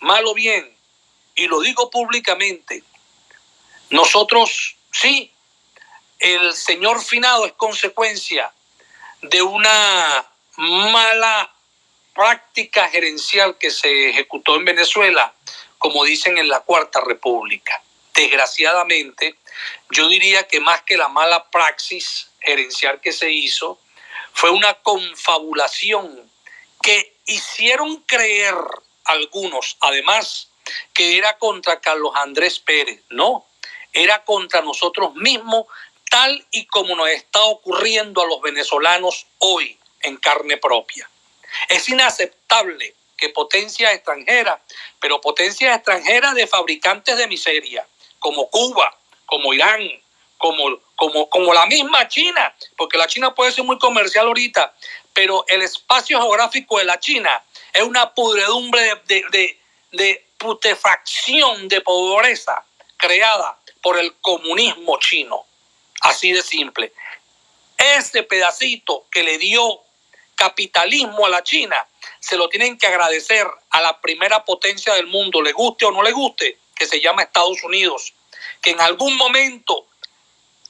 malo bien, y lo digo públicamente, nosotros, sí, el señor finado es consecuencia de una mala práctica gerencial que se ejecutó en Venezuela, como dicen en la Cuarta República desgraciadamente, yo diría que más que la mala praxis gerencial que se hizo, fue una confabulación que hicieron creer algunos, además, que era contra Carlos Andrés Pérez. No, era contra nosotros mismos, tal y como nos está ocurriendo a los venezolanos hoy en carne propia. Es inaceptable que potencias extranjeras, pero potencias extranjeras de fabricantes de miseria, como Cuba, como Irán, como, como, como la misma China, porque la China puede ser muy comercial ahorita, pero el espacio geográfico de la China es una pudredumbre de, de, de putefacción, de pobreza creada por el comunismo chino. Así de simple. Ese pedacito que le dio capitalismo a la China, se lo tienen que agradecer a la primera potencia del mundo, le guste o no le guste, que se llama Estados Unidos, que en algún momento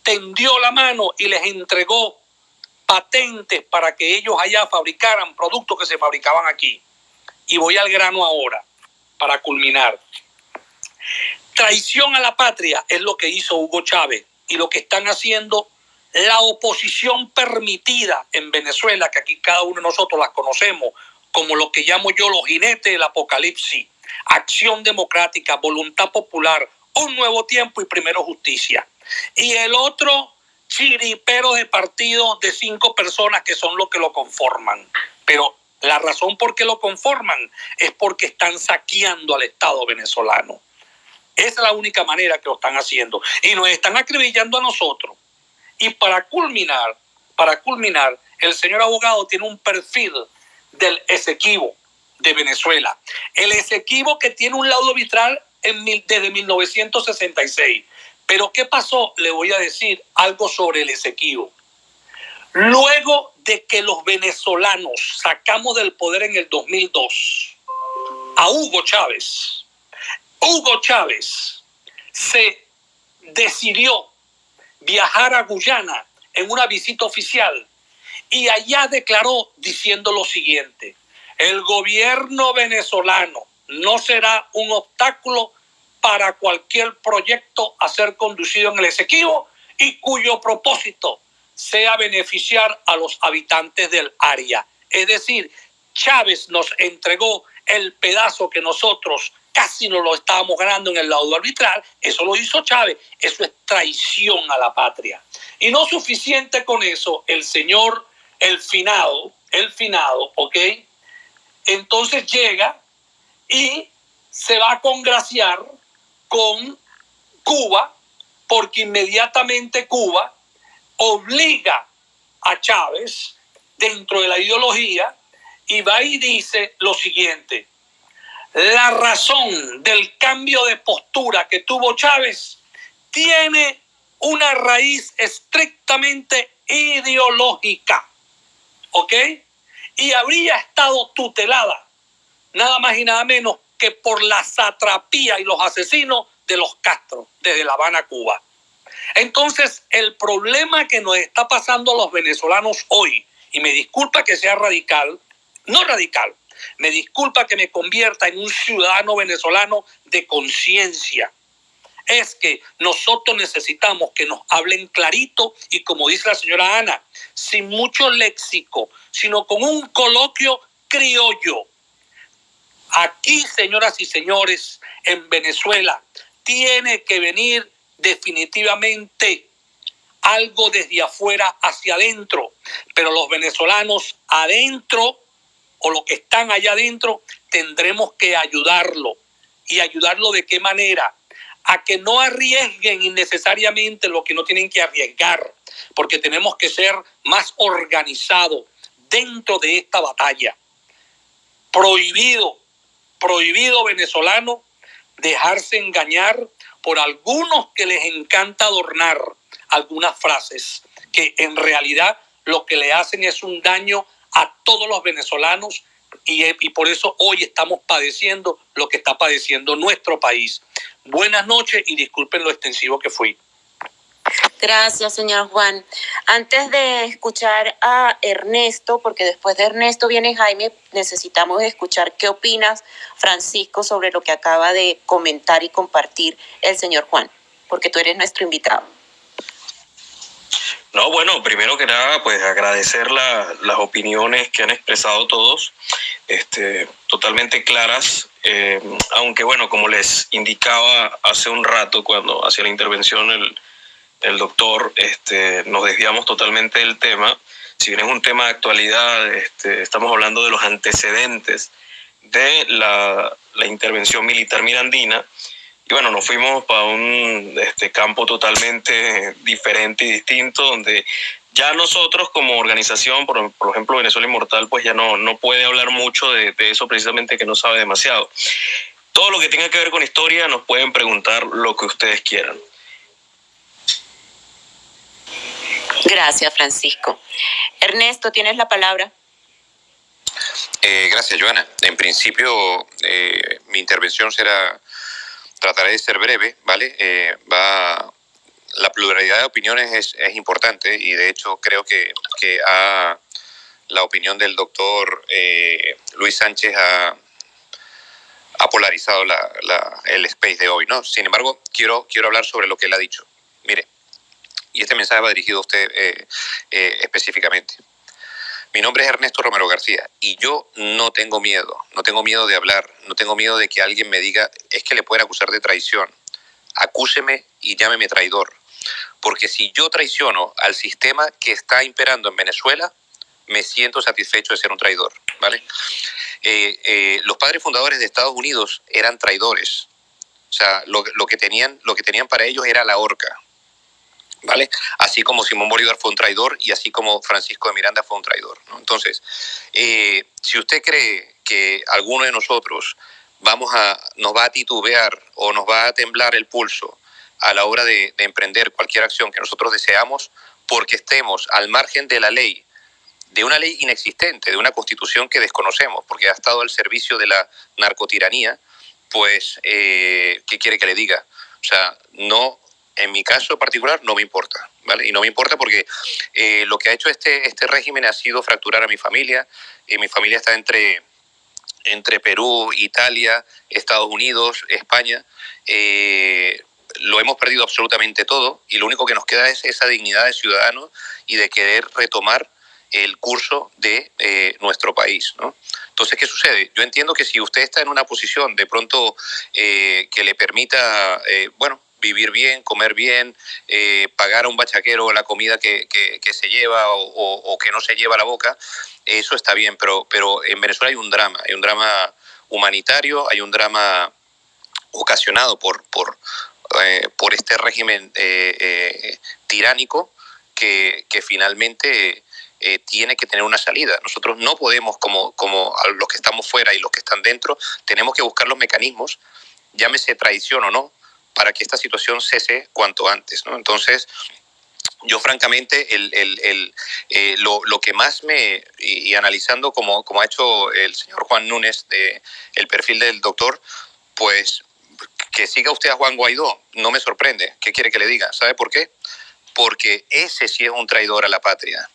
tendió la mano y les entregó patentes para que ellos allá fabricaran productos que se fabricaban aquí. Y voy al grano ahora, para culminar. Traición a la patria es lo que hizo Hugo Chávez y lo que están haciendo la oposición permitida en Venezuela, que aquí cada uno de nosotros las conocemos como lo que llamo yo los jinetes del apocalipsis acción democrática, voluntad popular, un nuevo tiempo y primero justicia. Y el otro chiripero de partido de cinco personas que son los que lo conforman. Pero la razón por qué lo conforman es porque están saqueando al Estado venezolano. Esa es la única manera que lo están haciendo. Y nos están acribillando a nosotros. Y para culminar, para culminar, el señor abogado tiene un perfil del Esequibo de Venezuela. El Esequibo que tiene un laudo vitral desde 1966. Pero ¿qué pasó? Le voy a decir algo sobre el Esequibo. Luego de que los venezolanos sacamos del poder en el 2002 a Hugo Chávez, Hugo Chávez se decidió viajar a Guyana en una visita oficial y allá declaró diciendo lo siguiente, el gobierno venezolano no será un obstáculo para cualquier proyecto a ser conducido en el Esequibo y cuyo propósito sea beneficiar a los habitantes del área. Es decir, Chávez nos entregó el pedazo que nosotros casi no lo estábamos ganando en el laudo arbitral, eso lo hizo Chávez, eso es traición a la patria. Y no suficiente con eso, el señor, el finado, el finado, ¿ok? Entonces llega y se va a congraciar con Cuba, porque inmediatamente Cuba obliga a Chávez dentro de la ideología y va y dice lo siguiente, la razón del cambio de postura que tuvo Chávez tiene una raíz estrictamente ideológica, ¿ok? Y habría estado tutelada nada más y nada menos que por la satrapía y los asesinos de los Castro desde La Habana, Cuba. Entonces, el problema que nos está pasando a los venezolanos hoy, y me disculpa que sea radical, no radical, me disculpa que me convierta en un ciudadano venezolano de conciencia, es que nosotros necesitamos que nos hablen clarito y como dice la señora Ana, sin mucho léxico, sino con un coloquio criollo. Aquí, señoras y señores, en Venezuela, tiene que venir definitivamente algo desde afuera hacia adentro, pero los venezolanos adentro o los que están allá adentro tendremos que ayudarlo. ¿Y ayudarlo de qué manera? A que no arriesguen innecesariamente lo que no tienen que arriesgar, porque tenemos que ser más organizados dentro de esta batalla. Prohibido, prohibido venezolano dejarse engañar por algunos que les encanta adornar algunas frases que en realidad lo que le hacen es un daño a todos los venezolanos y, y, por eso hoy estamos padeciendo lo que está padeciendo nuestro país. Buenas noches y disculpen lo extensivo que fui. Gracias, señor Juan. Antes de escuchar a Ernesto, porque después de Ernesto viene Jaime, necesitamos escuchar qué opinas, Francisco, sobre lo que acaba de comentar y compartir el señor Juan, porque tú eres nuestro invitado. No, bueno, primero que nada, pues agradecer las opiniones que han expresado todos, este, totalmente claras, eh, aunque bueno, como les indicaba hace un rato cuando hacía la intervención el el doctor, este, nos desviamos totalmente del tema. Si bien es un tema de actualidad, este, estamos hablando de los antecedentes de la, intervención militar mirandina. Y bueno, nos fuimos para un este, campo totalmente diferente y distinto, donde ya nosotros como organización, por, ejemplo Venezuela Inmortal, pues ya no, no puede hablar mucho de, de eso precisamente que no sabe demasiado. Todo lo que tenga que ver con historia nos pueden preguntar lo que ustedes quieran. Gracias, Francisco. Ernesto, tienes la palabra. Eh, gracias, Joana. En principio, eh, mi intervención será, trataré de ser breve, ¿vale? Eh, va, la pluralidad de opiniones es, importante y de hecho creo que, que la opinión del doctor Luis Sánchez ha, ha polarizado la, la, el space de hoy, ¿no? Sin embargo, quiero, quiero hablar sobre lo que él ha dicho. Mire, y este mensaje va dirigido a usted eh, eh, específicamente. Mi nombre es Ernesto Romero García y yo no tengo miedo, no tengo miedo de hablar, no tengo miedo de que alguien me diga, es que le pueden acusar de traición. Acúseme y llámeme traidor. Porque si yo traiciono al sistema que está imperando en Venezuela, me siento satisfecho de ser un traidor. ¿vale? Eh, los padres fundadores de Estados Unidos eran traidores. O sea, lo, lo, que tenían, lo que tenían para ellos era la horca. ¿vale? Así como Simón Bolívar fue un traidor y así como Francisco de Miranda fue un traidor, Entonces, eh, si usted cree que alguno de nosotros vamos a, nos va a titubear o nos va a temblar el pulso a la hora de, emprender cualquier acción que nosotros deseamos, porque estemos al margen de la ley, de una ley inexistente, de una constitución que desconocemos, porque ha estado al servicio de la narcotiranía, pues, eh, ¿qué quiere que le diga? O sea, no, en mi caso particular, no me importa, ¿vale? Y no me importa porque eh, lo que ha hecho este, este régimen ha sido fracturar a mi familia. y mi familia está entre, entre Perú, Italia, Estados Unidos, España. Eh, lo hemos perdido absolutamente todo y lo único que nos queda es esa dignidad de ciudadano y de querer retomar el curso de eh, nuestro país. ¿no? Entonces, ¿qué sucede? Yo entiendo que si usted está en una posición de pronto eh, que le permita, eh, bueno, vivir bien, comer bien, pagar a un bachaquero la comida que, se lleva o, que no se lleva a la boca, eso está bien, pero, pero en Venezuela hay un drama, hay un drama humanitario, hay un drama ocasionado por, por este régimen tiránico que, que finalmente eh, tiene que tener una salida. Nosotros no podemos, como, como los que estamos fuera y los que están dentro, tenemos que buscar los mecanismos, llámese traición o no, para que esta situación cese cuanto antes. Entonces, yo francamente, el, el, eh, lo, lo, que más me, y, analizando como, como ha hecho el señor Juan Núñez, de, el perfil del doctor, pues que siga usted a Juan Guaidó, no me sorprende. ¿Qué quiere que le diga? ¿Sabe por qué? Porque ese sí es un traidor a la patria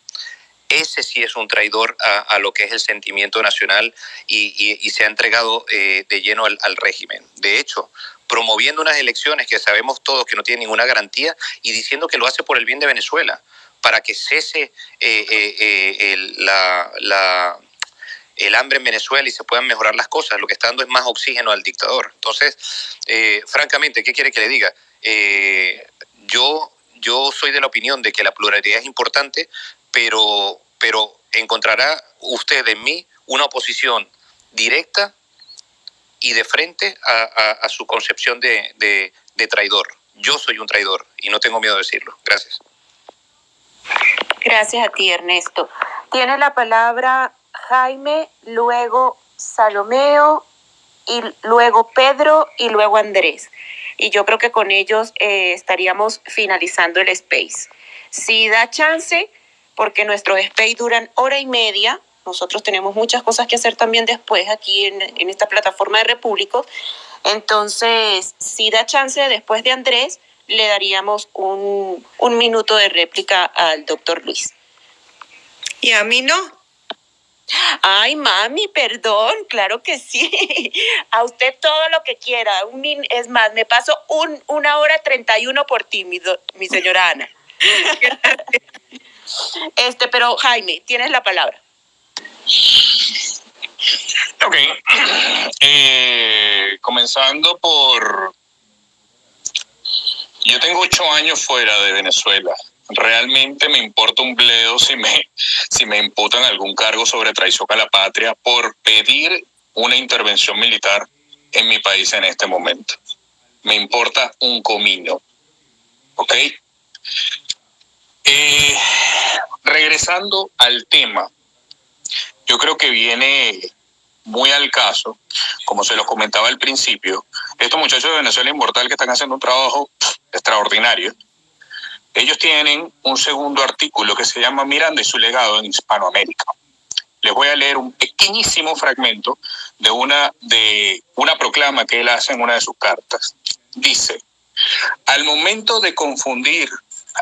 ese sí es un traidor a, lo que es el sentimiento nacional y, se ha entregado eh, de lleno al, régimen. De hecho, promoviendo unas elecciones que sabemos todos que no tienen ninguna garantía y diciendo que lo hace por el bien de Venezuela, para que cese eh, eh, la, el hambre en Venezuela y se puedan mejorar las cosas. Lo que está dando es más oxígeno al dictador. Entonces, francamente, ¿qué quiere que le diga? yo yo soy de la opinión de que la pluralidad es importante, pero, pero encontrará usted en mí una oposición directa y de frente a, su concepción de, traidor. Yo soy un traidor y no tengo miedo de decirlo. Gracias. Gracias a ti, Ernesto. Tiene la palabra Jaime, luego Salomeo, y luego Pedro y luego Andrés. Y yo creo que con ellos eh, estaríamos finalizando el space. Si da chance, porque nuestros space duran hora y media. Nosotros tenemos muchas cosas que hacer también después aquí en, esta plataforma de Repúblico. Entonces, si da chance, después de Andrés, le daríamos un, un minuto de réplica al doctor Luis. Y a mí no. Ay, mami, perdón, claro que sí. A usted todo lo que quiera. Un, es más, me paso un, una hora treinta y uno por ti, mi, mi señora Ana. Este, pero Jaime, tienes la palabra. Ok. Eh, comenzando por... Yo tengo ocho años fuera de Venezuela. Realmente me importa un bledo si me, si me imputan algún cargo sobre traición a la patria por pedir una intervención militar en mi país en este momento. Me importa un comino. ¿Ok? Eh, regresando al tema, yo creo que viene muy al caso, como se los comentaba al principio, estos muchachos de Venezuela Inmortal que están haciendo un trabajo extraordinario, ellos tienen un segundo artículo que se llama Miranda y su legado en Hispanoamérica. Les voy a leer un pequeñísimo fragmento de una, de una proclama que él hace en una de sus cartas. Dice, al momento de confundir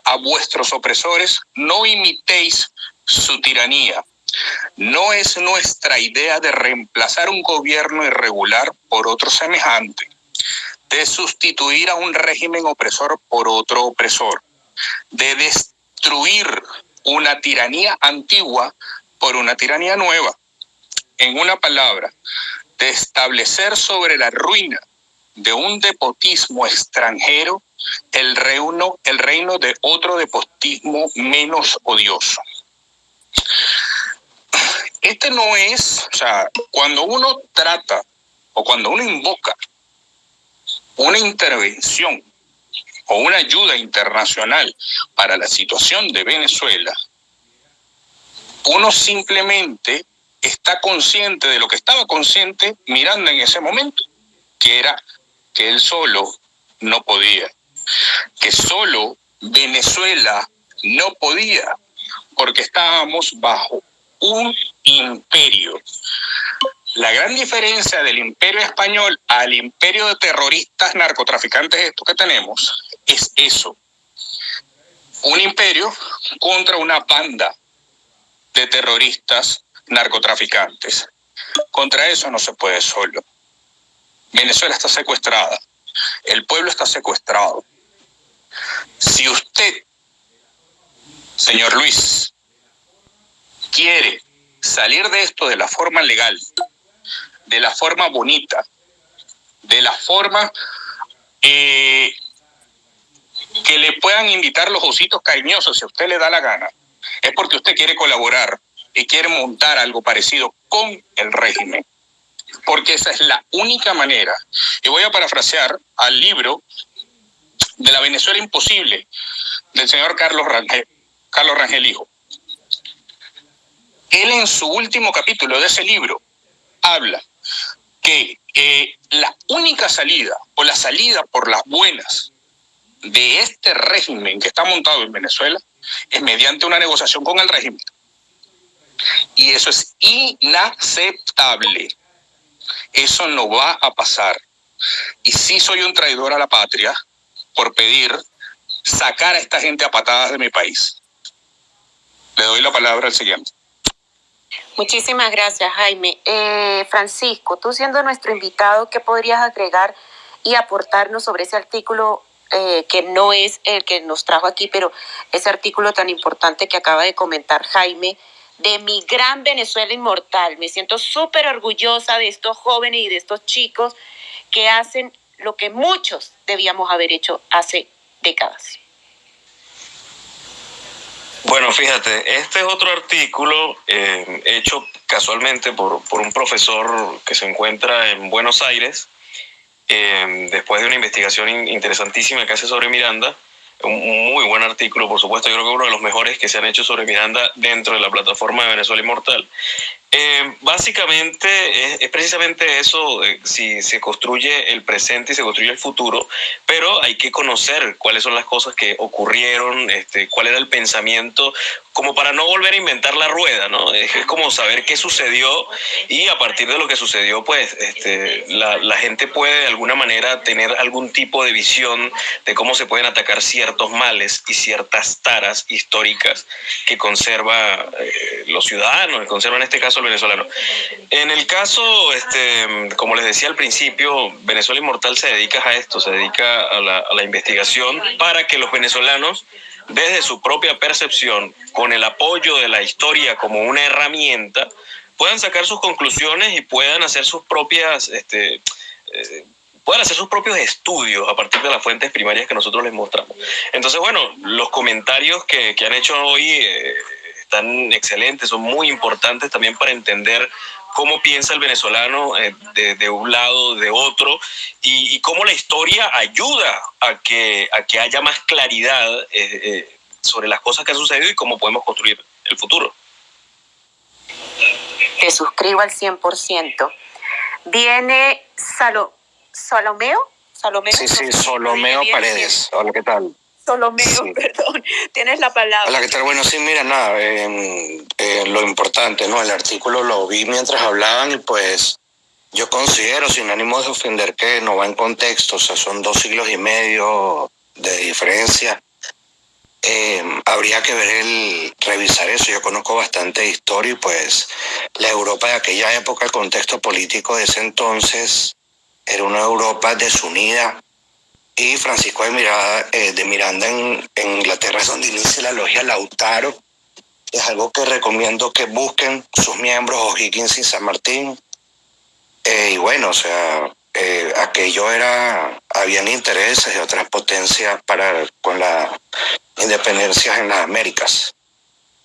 a vuestros opresores, no imitéis su tiranía. No es nuestra idea de reemplazar un gobierno irregular por otro semejante, de sustituir a un régimen opresor por otro opresor, de destruir una tiranía antigua por una tiranía nueva. En una palabra, de establecer sobre la ruina de un depotismo extranjero el reino, el reino de otro depotismo menos odioso. Este no es, o sea, cuando uno trata o cuando uno invoca una intervención o una ayuda internacional para la situación de Venezuela, uno simplemente está consciente de lo que estaba consciente mirando en ese momento, que era que él solo no podía que solo Venezuela no podía, porque estábamos bajo un imperio. La gran diferencia del imperio español al imperio de terroristas, narcotraficantes, esto que tenemos, es eso. Un imperio contra una banda de terroristas narcotraficantes. Contra eso no se puede solo. Venezuela está secuestrada. El pueblo está secuestrado. Si usted, señor Luis, quiere salir de esto de la forma legal, de la forma bonita, de la forma eh, que le puedan invitar los ositos cariñosos si a usted le da la gana, es porque usted quiere colaborar y quiere montar algo parecido con el régimen. Porque esa es la única manera. Y voy a parafrasear al libro de la Venezuela imposible del señor Carlos Rangel, Carlos Rangel Hijo. Él en su último capítulo de ese libro habla que eh, la única salida o la salida por las buenas de este régimen que está montado en Venezuela es mediante una negociación con el régimen. Y eso es inaceptable. Eso no va a pasar. Y sí soy un traidor a la patria por pedir sacar a esta gente a patadas de mi país. Le doy la palabra al siguiente. Muchísimas gracias, Jaime. Eh, Francisco, tú siendo nuestro invitado, ¿qué podrías agregar y aportarnos sobre ese artículo eh, que no es el que nos trajo aquí, pero ese artículo tan importante que acaba de comentar Jaime, de mi gran Venezuela inmortal. Me siento súper orgullosa de estos jóvenes y de estos chicos que hacen lo que muchos debíamos haber hecho hace décadas. Bueno, fíjate, este es otro artículo eh, hecho casualmente por, por, un profesor que se encuentra en Buenos Aires, eh, después de una investigación interesantísima que hace sobre Miranda, un muy buen artículo, por supuesto, yo creo que uno de los mejores que se han hecho sobre Miranda dentro de la plataforma de Venezuela Inmortal. Eh, básicamente es, precisamente eso, eh, si se construye el presente y se construye el futuro, pero hay que conocer cuáles son las cosas que ocurrieron, este, cuál era el pensamiento, como para no volver a inventar la rueda, ¿no? Es, como saber qué sucedió y a partir de lo que sucedió, pues este, la, la, gente puede de alguna manera tener algún tipo de visión de cómo se pueden atacar ciertos males y ciertas taras históricas que conserva eh, los ciudadanos, que conserva en este caso el venezolano. En el caso, este, como les decía al principio, Venezuela Inmortal se dedica a esto, se dedica a la, a la investigación para que los venezolanos desde su propia percepción, con el apoyo de la historia como una herramienta, puedan sacar sus conclusiones y puedan hacer sus propias, este, eh, puedan hacer sus propios estudios a partir de las fuentes primarias que nosotros les mostramos. Entonces, bueno, los comentarios que, que han hecho hoy eh, están excelentes, son muy importantes también para entender cómo piensa el venezolano eh, de, de, un lado, de otro, y, y, cómo la historia ayuda a que, a que haya más claridad eh, eh, sobre las cosas que han sucedido y cómo podemos construir el futuro. Te suscribo al 100%. Viene Salo, Salomeo. Salomeo. Sí, sí, Solomeo Paredes. Hola, ¿qué tal? Solomeo, perdón, tienes la palabra. Hola, ¿qué tal? Bueno, sí, mira, nada, eh, eh, lo importante, ¿no? El artículo lo vi mientras hablaban y pues yo considero, sin ánimo de ofender, que no va en contexto, o sea, son dos siglos y medio de diferencia. Eh, habría que ver el revisar eso. Yo conozco bastante historia y pues la Europa de aquella época, el contexto político de ese entonces, era una Europa desunida, y Francisco de Miranda, eh, de Miranda en, Inglaterra es donde inicia la logia Lautaro. Es algo que recomiendo que busquen sus miembros, O'Higgins y San Martín. Eh, y bueno, o sea, eh, aquello era, habían intereses de otras potencias para con la independencia en las Américas.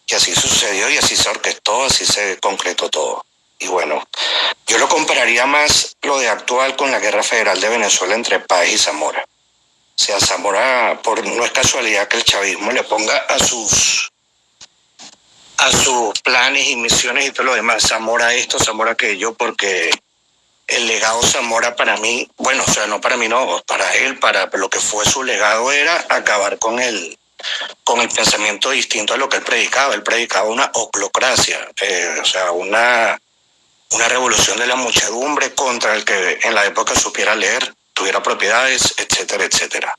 Y así sucedió y así se orquestó, así se concretó todo. Y bueno, yo lo compararía más lo de actual con la guerra federal de Venezuela entre Paz y Zamora. O sea, Zamora, por, no es casualidad que el chavismo le ponga a sus a sus planes y misiones y todo lo demás, Zamora esto, Zamora aquello, porque el legado Zamora para mí, bueno, o sea, no para mí, no, para él, para lo que fue su legado era acabar con el, con el pensamiento distinto a lo que él predicaba. Él predicaba una oclocracia, eh, o sea, una, una revolución de la muchedumbre contra el que en la época supiera leer, tuviera propiedades, etcétera, etcétera.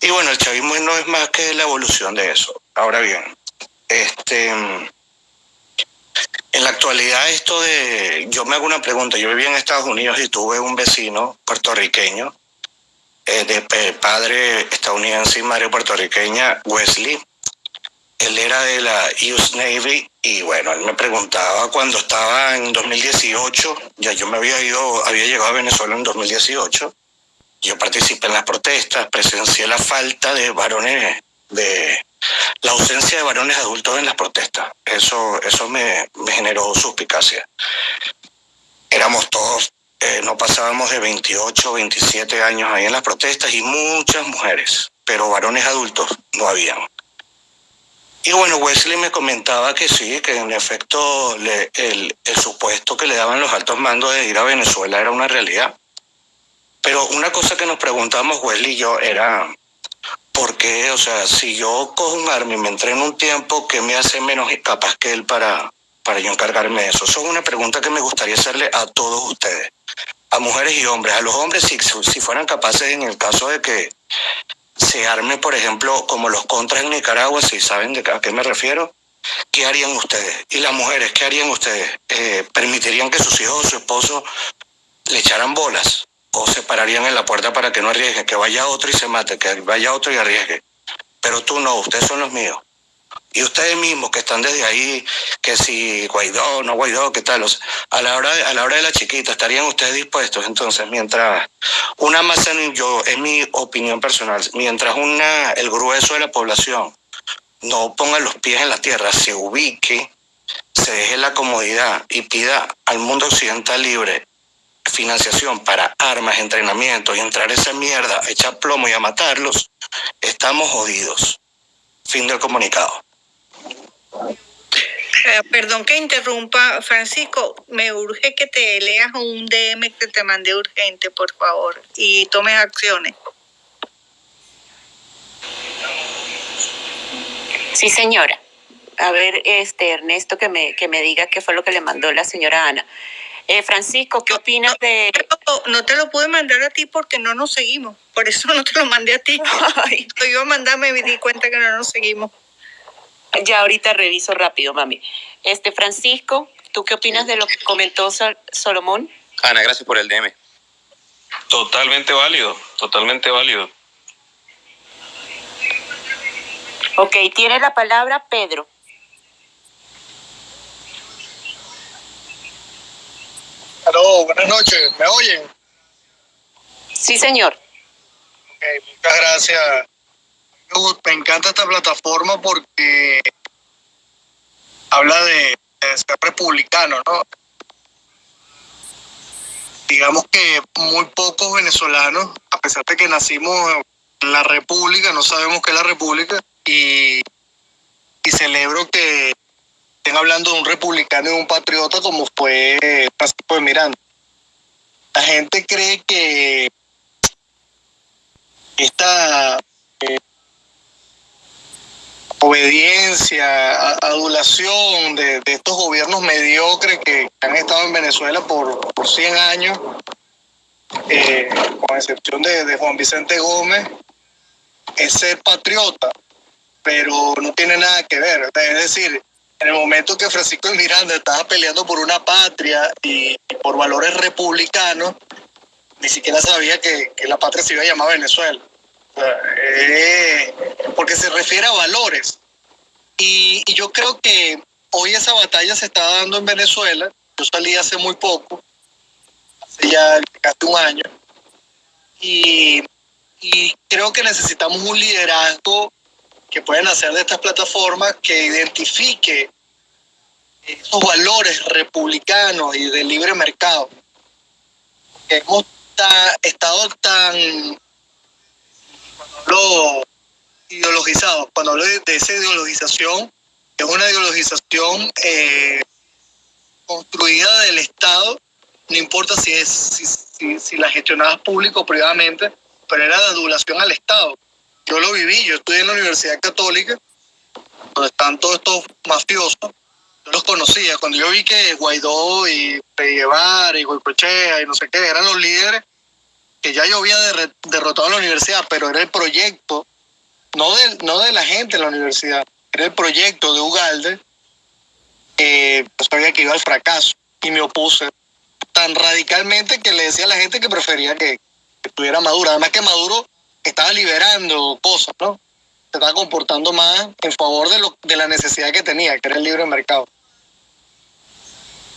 Y bueno, el chavismo no es más que la evolución de eso. Ahora bien, este, en la actualidad esto de, yo me hago una pregunta, yo viví en Estados Unidos y tuve un vecino puertorriqueño, eh, de padre estadounidense y madre puertorriqueña, Wesley. Él era de la US Navy y bueno, él me preguntaba cuando estaba en 2018, ya yo me había ido, había llegado a Venezuela en 2018, yo participé en las protestas, presencié la falta de varones, de la ausencia de varones adultos en las protestas. Eso, eso me, generó suspicacia. Éramos todos, eh, no pasábamos de 28, 27 años ahí en las protestas y muchas mujeres, pero varones adultos no habían. Y bueno, Wesley me comentaba que sí, que en efecto el, el supuesto que le daban los altos mandos de ir a Venezuela era una realidad pero una cosa que nos preguntamos, Wesley y yo, era, ¿por qué? O sea, si yo cojo un arma y me entreno un tiempo, ¿qué me hace menos capaz que él para, para yo encargarme de eso? Eso es una pregunta que me gustaría hacerle a todos ustedes, a mujeres y hombres. A los hombres, si, si fueran capaces en el caso de que se arme, por ejemplo, como los contras en Nicaragua, si saben de a qué me refiero, ¿qué harían ustedes? Y las mujeres, ¿qué harían ustedes? Eh, ¿Permitirían que sus hijos o su esposo le echaran bolas? o se pararían en la puerta para que no arriesgue, que vaya otro y se mate, que vaya otro y arriesgue. Pero tú no, ustedes son los míos. Y ustedes mismos que están desde ahí, que si Guaidó, no Guaidó, ¿qué tal? a, la hora de, a la hora de la chiquita, ¿estarían ustedes dispuestos? Entonces, mientras una masa, yo, es mi opinión personal, mientras una, el grueso de la población no ponga los pies en la tierra, se ubique, se deje la comodidad y pida al mundo occidental libre financiación para armas, entrenamiento y entrar esa mierda, echar plomo y a matarlos, estamos jodidos. Fin del comunicado. Eh, perdón que interrumpa, Francisco, me urge que te leas un DM que te mandé urgente, por favor, y tomes acciones. Sí, señora. A ver, este Ernesto, que me, que me diga qué fue lo que le mandó la señora Ana. Eh, Francisco, ¿qué opinas de...? No, te lo pude mandar a ti porque no nos seguimos. Por eso no te lo mandé a ti. Yo iba a mandarme me di cuenta que no nos seguimos. Ya ahorita reviso rápido, mami. Este, Francisco, ¿tú qué opinas de lo que comentó Solomón? Ana, gracias por el DM. Totalmente válido, totalmente válido. Ok, tiene la palabra Pedro. Aló, buenas noches, ¿me oyen? Sí, señor. Okay, muchas gracias. Me encanta esta plataforma porque habla de, ser republicano, ¿no? Digamos que muy pocos venezolanos, a pesar de que nacimos en la República, no sabemos qué es la República, y, y celebro que estén hablando de un republicano y un patriota como fue Francisco de Miranda. La gente cree que esta eh, obediencia, adulación de, estos gobiernos mediocres que han estado en Venezuela por, por 100 años, eh, con excepción de, Juan Vicente Gómez, es ser patriota, pero no tiene nada que ver. Es decir, en el momento que Francisco de Miranda estaba peleando por una patria y, por valores republicanos, ni siquiera sabía que, la patria se iba a llamar Venezuela. Eh, porque se refiere a valores. Y, yo creo que hoy esa batalla se está dando en Venezuela. Yo salí hace muy poco, hace ya casi un año. Y, creo que necesitamos un liderazgo que pueden hacer de estas plataformas que identifique esos valores republicanos y de libre mercado. Hemos estado tan cuando ideologizados, cuando hablo de, esa ideologización, es una ideologización eh, construida del Estado no importa si, es, si, si, la gestionabas público o privadamente, pero era de adulación al Estado. Yo lo viví, yo estudié en la Universidad Católica, donde están todos estos mafiosos, yo los conocía. Cuando yo vi que Guaidó y Guevara y Goicochea y no sé qué eran los líderes, que ya yo había derrotado a la universidad, pero era el proyecto, no de, no de la gente en la universidad, era el proyecto de Ugalde, eh, pues sabía que iba al fracaso y me opuse tan radicalmente que le decía a la gente que prefería que, estuviera Maduro. Además que Maduro estaba liberando cosas, ¿no? Se estaba comportando más en favor de, lo, de la necesidad que tenía, que era el libre mercado.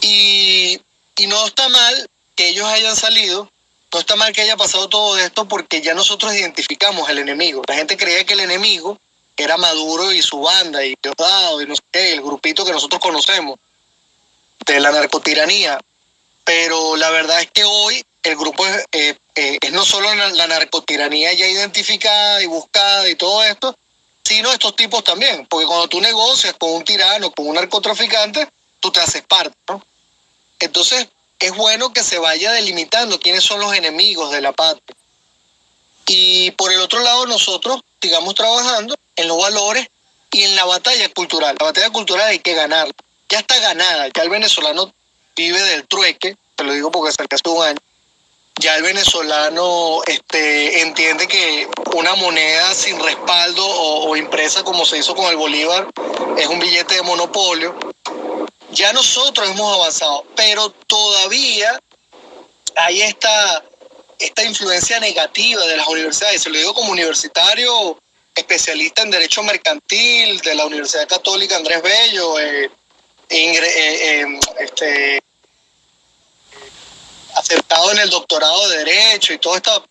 Y, y no está mal que ellos hayan salido, no está mal que haya pasado todo esto porque ya nosotros identificamos el enemigo. La gente creía que el enemigo era Maduro y su banda y Diosdado y no sé qué, el grupito que nosotros conocemos de la narcotiranía. Pero la verdad es que hoy el grupo es, eh, eh, es no solo la narcotiranía ya identificada y buscada y todo esto, sino estos tipos también. Porque cuando tú negocias con un tirano, con un narcotraficante, tú te haces parte, ¿no? Entonces, es bueno que se vaya delimitando quiénes son los enemigos de la patria. Y por el otro lado, nosotros sigamos trabajando en los valores y en la batalla cultural. La batalla cultural hay que ganar. Ya está ganada, ya el venezolano vive del trueque, te lo digo porque cerca hace un año. Ya el venezolano este, entiende que una moneda sin respaldo o impresa como se hizo con el Bolívar es un billete de monopolio ya nosotros hemos avanzado, pero todavía hay esta, esta influencia negativa de las universidades. Se lo digo como universitario especialista en Derecho Mercantil de la Universidad Católica Andrés Bello, eh, eh, em, este, aceptado en el doctorado de Derecho y toda esta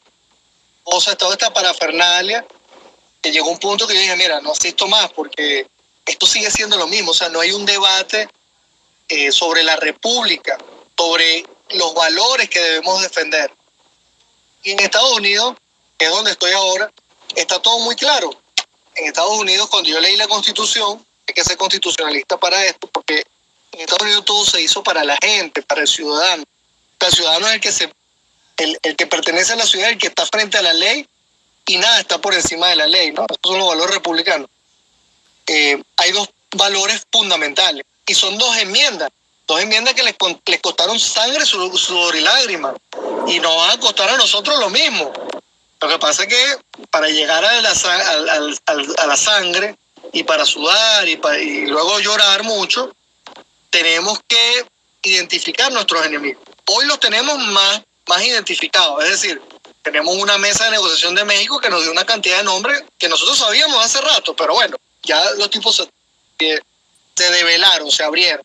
cosa, toda esta parafernalia, que llegó un punto que yo dije, mira, no asisto más porque esto sigue siendo lo mismo, o sea, no hay un debate eh, sobre la república, sobre los valores que debemos defender. Y en Estados Unidos, que es donde estoy ahora, está todo muy claro. En Estados Unidos, cuando yo leí la constitución, hay que ser constitucionalista para esto, porque en Estados Unidos todo se hizo para la gente, para el ciudadano. El ciudadano es el que, se, el, el que pertenece a la ciudad, el que está frente a la ley, y nada está por encima de la ley, ¿no? Estos son los valores republicanos. Eh, hay dos valores fundamentales y son dos enmiendas, dos enmiendas que les, les costaron sangre, sudor y lágrimas, y nos van a costar a nosotros lo mismo. Lo que pasa es que para llegar a la, sangre y para sudar y, luego llorar mucho, tenemos que identificar nuestros enemigos. Hoy los tenemos más, más identificados, es decir, tenemos una mesa de negociación de México que nos dio una cantidad de nombres que nosotros sabíamos hace rato, pero bueno, ya los tipos se, se develaron, se abrieron.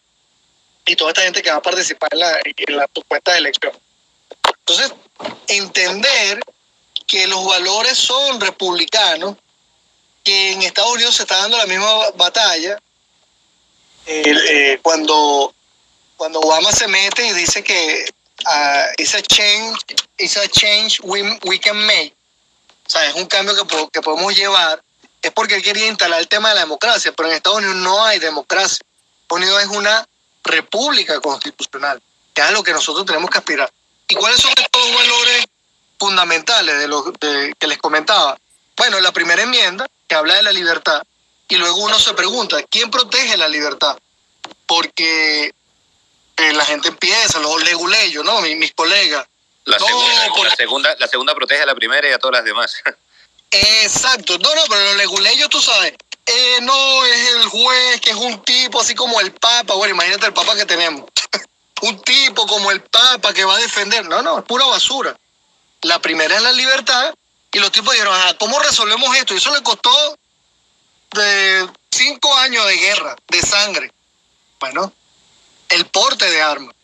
Y toda esta gente que va a participar en la, en la supuesta elección. Entonces, entender que los valores son republicanos, que en Estados Unidos se está dando la misma batalla, eh, cuando, cuando Obama se mete y dice que uh, it's a change, it's a change we, we can make, o sea, es un cambio que, que podemos llevar, es porque él quería instalar el tema de la democracia, pero en Estados Unidos no hay democracia. Estados Unidos es una república constitucional, que es a lo que nosotros tenemos que aspirar. ¿Y cuáles son estos valores fundamentales de los de, que les comentaba? Bueno, la primera enmienda, que habla de la libertad, y luego uno se pregunta, ¿quién protege la libertad? Porque eh, la gente empieza, los leguleyos, ¿no? Mis, mis colegas. La, No, segunda, por- la, segunda, la segunda protege a la primera y a todas las demás. Exacto, no, no, pero los leguleyos, tú sabes, eh, no es el juez que es un tipo así como el Papa, bueno, imagínate el Papa que tenemos, un tipo como el Papa que va a defender, no, no, es pura basura. La primera es la libertad y los tipos dijeron, ajá, ¿cómo resolvemos esto? Y eso le costó de cinco años de guerra, de sangre. Bueno, el porte de armas.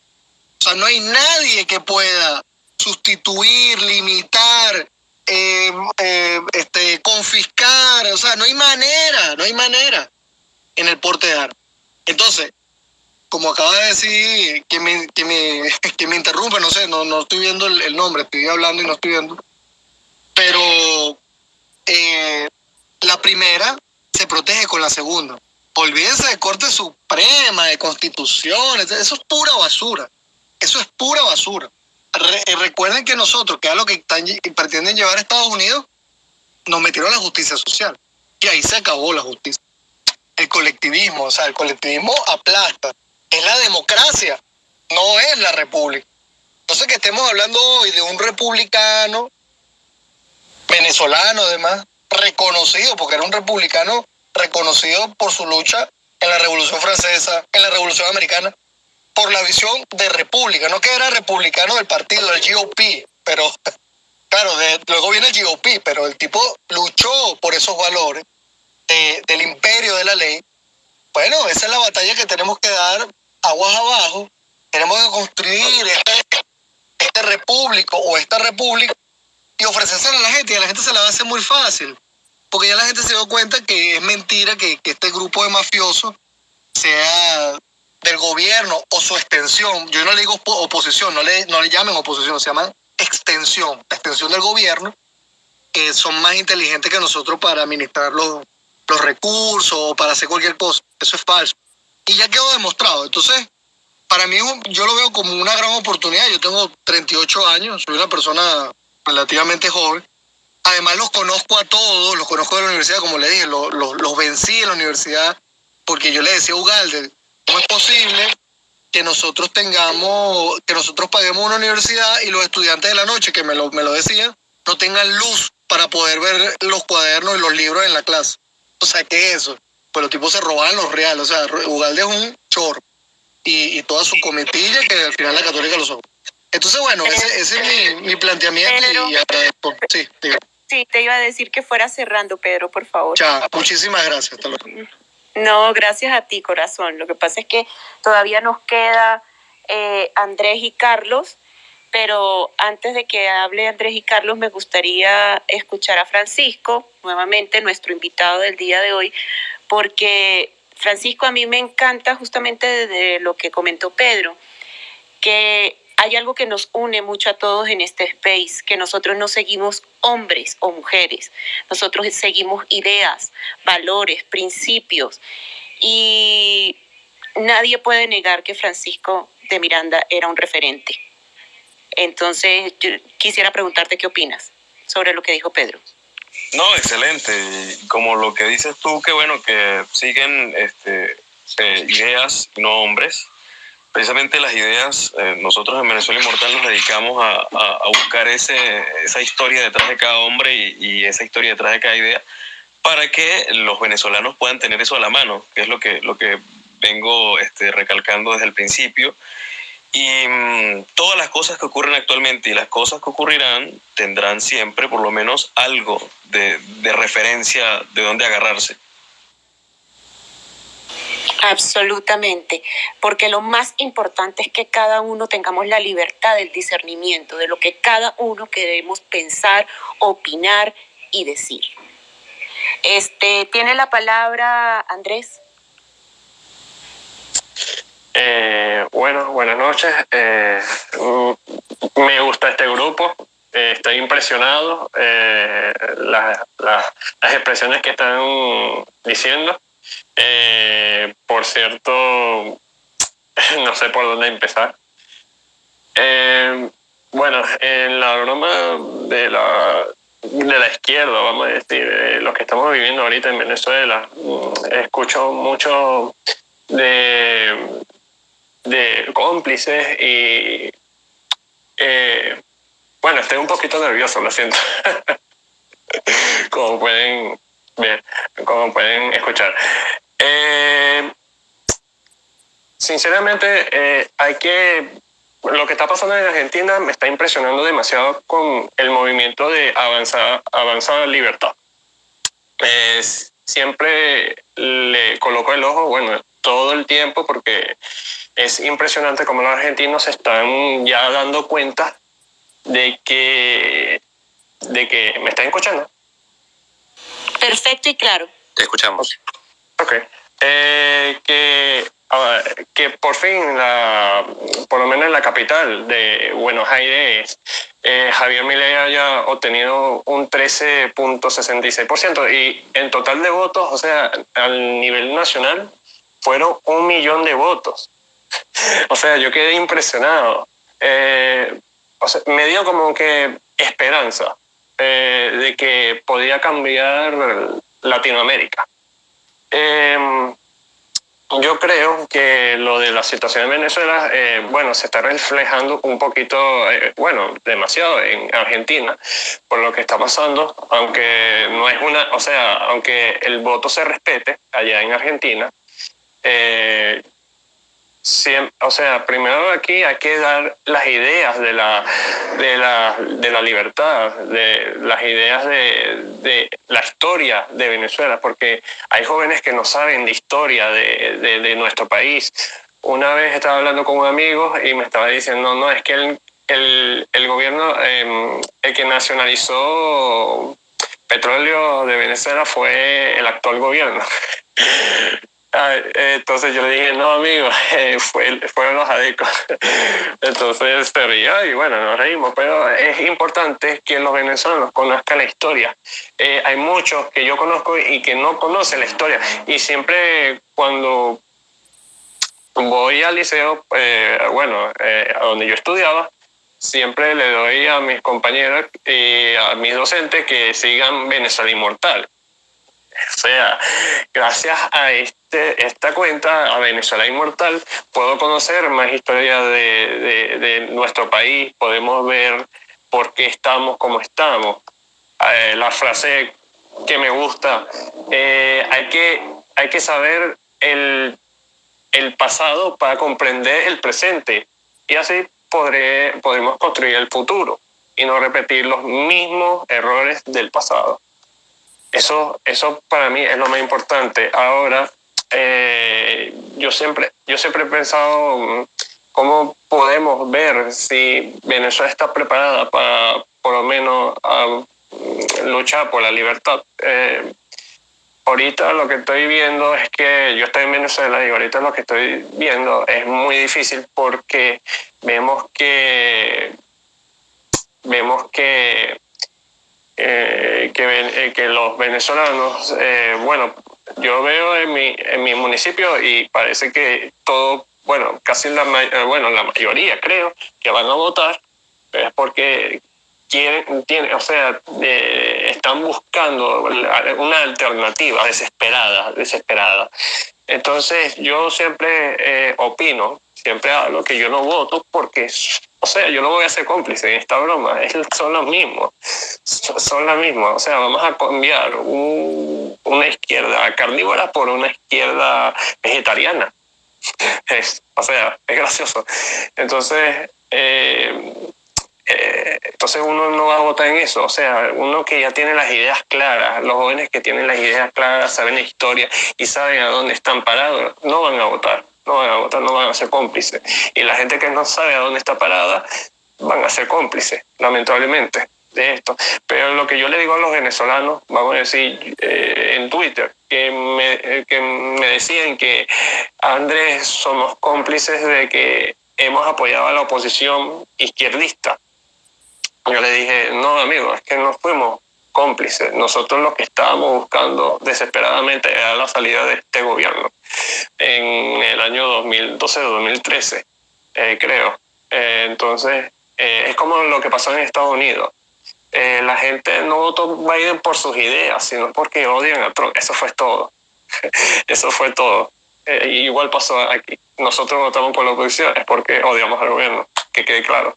O sea, no hay nadie que pueda sustituir, limitar, eh, eh, este, confiscar, o sea, no hay manera, no hay manera en el porte de armas. Entonces, como acaba de decir, que me, que me, que me interrumpe, no sé, no, no estoy viendo el, nombre, estoy hablando y no estoy viendo, pero eh, la primera se protege con la segunda. Olvídense de Corte Suprema, de Constitución, eso es pura basura. Eso es pura basura. Recuerden que nosotros, que es lo que pretenden llevar a Estados Unidos, nos metieron a la justicia social. Y ahí se acabó la justicia. El colectivismo, o sea, el colectivismo aplasta. Es la democracia, no es la república. Entonces que estemos hablando hoy de un republicano venezolano además, reconocido, porque era un republicano reconocido por su lucha en la Revolución Francesa, en la Revolución Americana, por la visión de república, no que era republicano del partido, del GOP, pero claro, luego viene el GOP, pero el tipo luchó por esos valores del imperio de la ley. Bueno, esa es la batalla que tenemos que dar aguas abajo. Tenemos que construir este, este repúblico o esta república y ofrecerse a la gente y a la gente se la va a hacer muy fácil. Porque ya la gente se dio cuenta que es mentira que, este grupo de mafiosos sea del gobierno o su extensión. Yo no le digo oposición, no le, no le llamen oposición, se llaman extensión, extensión del gobierno, que son más inteligentes que nosotros para administrar los, los recursos o para hacer cualquier cosa. Eso es falso. Y ya quedó demostrado. Entonces, para mí yo lo veo como una gran oportunidad. Yo tengo 38 años, soy una persona relativamente joven. Además los conozco a todos, los conozco de la universidad, como le dije, los, los, vencí en la universidad, porque yo le decía a Ugalde, ¿cómo es posible que nosotros tengamos, que nosotros paguemos una universidad y los estudiantes de la noche, que me lo, me lo decían, no tengan luz para poder ver los cuadernos y los libros en la clase? O sea, ¿qué es eso? Pues los tipos se robaban los reales, o sea, Ugalde es un chorro. Y, y toda su cometilla que al final la católica lo son. Entonces, bueno, ese, ese es mi, mi planteamiento y agradezco. Sí, Sí, te iba a decir que fuera cerrando, Pedro, por favor. Ya, muchísimas gracias. No, gracias a ti, corazón. Lo que pasa es que todavía nos queda eh, Andrés y Carlos, pero antes de que hable Andrés y Carlos, me gustaría escuchar a Francisco, nuevamente nuestro invitado del día de hoy, porque Francisco, a mí me encanta justamente de lo que comentó Pedro, que hay algo que nos une mucho a todos en este space, que nosotros no seguimos hombres o mujeres, nosotros seguimos ideas, valores, principios. Y nadie puede negar que Francisco de Miranda era un referente. Entonces, yo quisiera preguntarte qué opinas sobre lo que dijo Pedro. No, excelente. Como lo que dices tú, que bueno, que siguen este, eh, ideas, no hombres, precisamente las ideas, eh, nosotros en Venezuela Inmortal nos dedicamos a, a, buscar ese, esa historia detrás de cada hombre y, y, esa historia detrás de cada idea para que los venezolanos puedan tener eso a la mano, que es lo que, lo que vengo este, recalcando desde el principio. Y mmm, todas las cosas que ocurren actualmente y las cosas que ocurrirán tendrán siempre por lo menos algo de, de referencia de dónde agarrarse. Absolutamente, porque lo más importante es que cada uno tengamos la libertad del discernimiento de lo que cada uno queremos pensar, opinar y decir. Este, tiene la palabra Andrés. Eh, bueno, buenas noches. Eh, me gusta este grupo. Eh, estoy impresionado. Eh, las expresiones que están diciendo. Eh, por cierto, no sé por dónde empezar. Eh, bueno, en la broma de la, de la izquierda, vamos a decir, eh, lo que estamos viviendo ahorita en Venezuela, mm, escucho mucho de, de cómplices y eh, bueno, estoy un poquito nervioso, lo siento. como pueden ver, como pueden escuchar. Eh, sinceramente, eh, hay que. Lo que está pasando en Argentina me está impresionando demasiado con el movimiento de avanzada, avanzada libertad. siempre le coloco el ojo, bueno, todo el tiempo, porque es impresionante cómo los argentinos están ya dando cuenta de que, de que me están escuchando. Perfecto y claro. Te escuchamos. Ok. Eh, que, que por fin, la, por lo menos en la capital de Buenos Aires, eh, Javier Milei haya obtenido un 13.66%. Y en total de votos, o sea, al nivel nacional, fueron un millón de votos. o sea, yo quedé impresionado. Eh, o sea, me dio como que esperanza eh, de que podía cambiar Latinoamérica. Eh, yo creo que lo de la situación en Venezuela, eh, bueno, se está reflejando un poquito, eh, bueno, demasiado en Argentina, por lo que está pasando, aunque no es una, o sea, aunque el voto se respete allá en Argentina, eh, o sea, primero aquí hay que dar las ideas de la, de la, de la libertad, de las ideas de, de, la historia de Venezuela, porque hay jóvenes que no saben de historia de, de, nuestro país. Una vez estaba hablando con un amigo y me estaba diciendo, no, es que el, el, el gobierno, eh, el que nacionalizó petróleo de Venezuela fue el actual gobierno. Ah, entonces yo le dije, no, amigo, eh, fue, fueron los adecos. Entonces se río y bueno, nos reímos, pero es importante que los venezolanos conozcan la historia. Eh, hay muchos que yo conozco y que no conocen la historia. Y siempre cuando voy al liceo, eh, bueno, a donde yo estudiaba, siempre le doy a mis compañeros y a mis docentes que sigan Venezuela Inmortal o sea, gracias a este, esta cuenta, a Venezuela Inmortal, puedo conocer más historias de, de, nuestro país, podemos ver por qué estamos como estamos. Eh, la frase que me gusta, eh, hay, que, hay que saber el, el pasado para comprender el presente y así podré, podremos construir el futuro y no repetir los mismos errores del pasado. Eso, eso para mí es lo más importante. Ahora, eh, yo, siempre, yo siempre he pensado mm, cómo podemos ver si Venezuela está preparada para por lo menos mm, luchar por la libertad. Eh, ahorita lo que estoy viendo es que yo estoy en Venezuela y ahorita lo que estoy viendo es muy difícil porque vemos que vemos que eh, que, eh, que, los venezolanos, eh, bueno, yo veo en mi, en mi municipio y parece que todo, bueno, casi la, bueno, la mayoría creo que van a votar, es porque quieren, tienen, o sea, están buscando una alternativa desesperada, desesperada. Entonces yo siempre opino, siempre hablo que yo no voto porque o sea, yo no voy a ser cómplice en esta broma, son los mismos, son las mismas. O sea, vamos a cambiar una izquierda carnívora por una izquierda vegetariana. Es, o sea, es gracioso. Entonces, eh, eh, entonces uno no va a votar en eso. O sea, uno que ya tiene las ideas claras, los jóvenes que tienen las ideas claras, saben la historia y saben a dónde están parados, no van a votar no van a votar, no van a ser cómplices. Y la gente que no sabe a dónde está parada van a ser cómplices, lamentablemente, de esto. Pero lo que yo le digo a los venezolanos, vamos a decir, eh, en Twitter, que me, eh, que me decían que Andrés somos cómplices de que hemos apoyado a la oposición izquierdista. Yo le dije, no, amigo, es que no fuimos cómplices. Nosotros lo que estábamos buscando desesperadamente era la salida de este gobierno en el año 2012-2013, eh, creo. Eh, entonces, eh, es como lo que pasó en Estados Unidos. la gente no votó Biden por sus ideas, sino porque odian a Trump. Eso fue todo. Eso fue todo. igual pasó aquí. Nosotros votamos por la oposición, es porque odiamos al gobierno, que quede claro.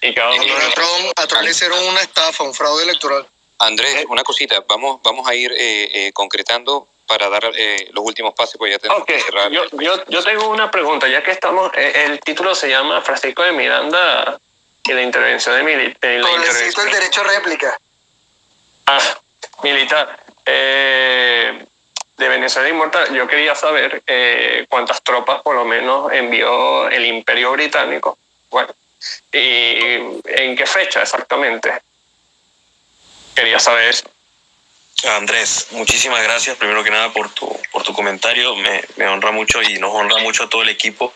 Y cada uno a, Trump, a Trump le hicieron una estafa, un fraude electoral. Andrés, eh. una cosita, vamos, vamos a ir eh, eh, concretando para dar los últimos pasos, pues ya tenemos que cerrar. Yo, yo, yo, tengo una pregunta, ya que estamos, el título se llama Francisco de Miranda y la intervención de militar. el derecho a réplica. Ah, militar. de Venezuela Inmortal, yo quería saber cuántas tropas por lo menos envió el Imperio Británico. Bueno, y en qué fecha exactamente. Quería saber Andrés, muchísimas gracias primero que nada por tu, por tu comentario. Me, me, honra mucho y nos honra mucho a todo el equipo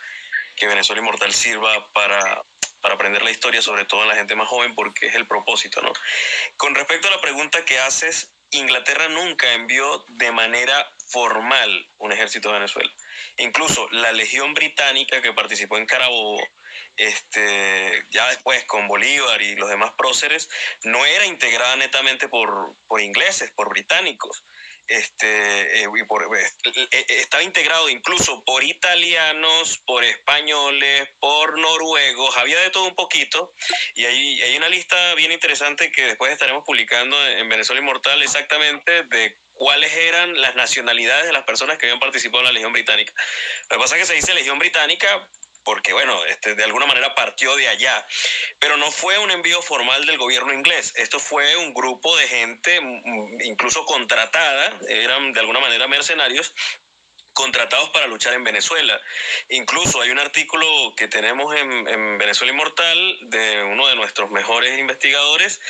que Venezuela Inmortal sirva para, para aprender la historia, sobre todo en la gente más joven, porque es el propósito, ¿no? Con respecto a la pregunta que haces, Inglaterra nunca envió de manera formal un ejército de Venezuela. Incluso la Legión Británica que participó en Carabobo, este, ya después con Bolívar y los demás próceres, no era integrada netamente por, por ingleses, por británicos este, eh, eh, eh, estaba integrado incluso por italianos, por españoles, por noruegos, había de todo un poquito. Y hay, hay una lista bien interesante que después estaremos publicando en Venezuela Inmortal exactamente de cuáles eran las nacionalidades de las personas que habían participado en la Legión Británica. Lo que pasa es que se dice Legión Británica porque bueno, este, de alguna manera partió de allá. Pero no fue un envío formal del gobierno inglés, esto fue un grupo de gente, mm, incluso contratada, eran de alguna manera mercenarios, contratados para luchar en Venezuela. Incluso hay un artículo que tenemos en, en Venezuela Inmortal de uno de nuestros mejores investigadores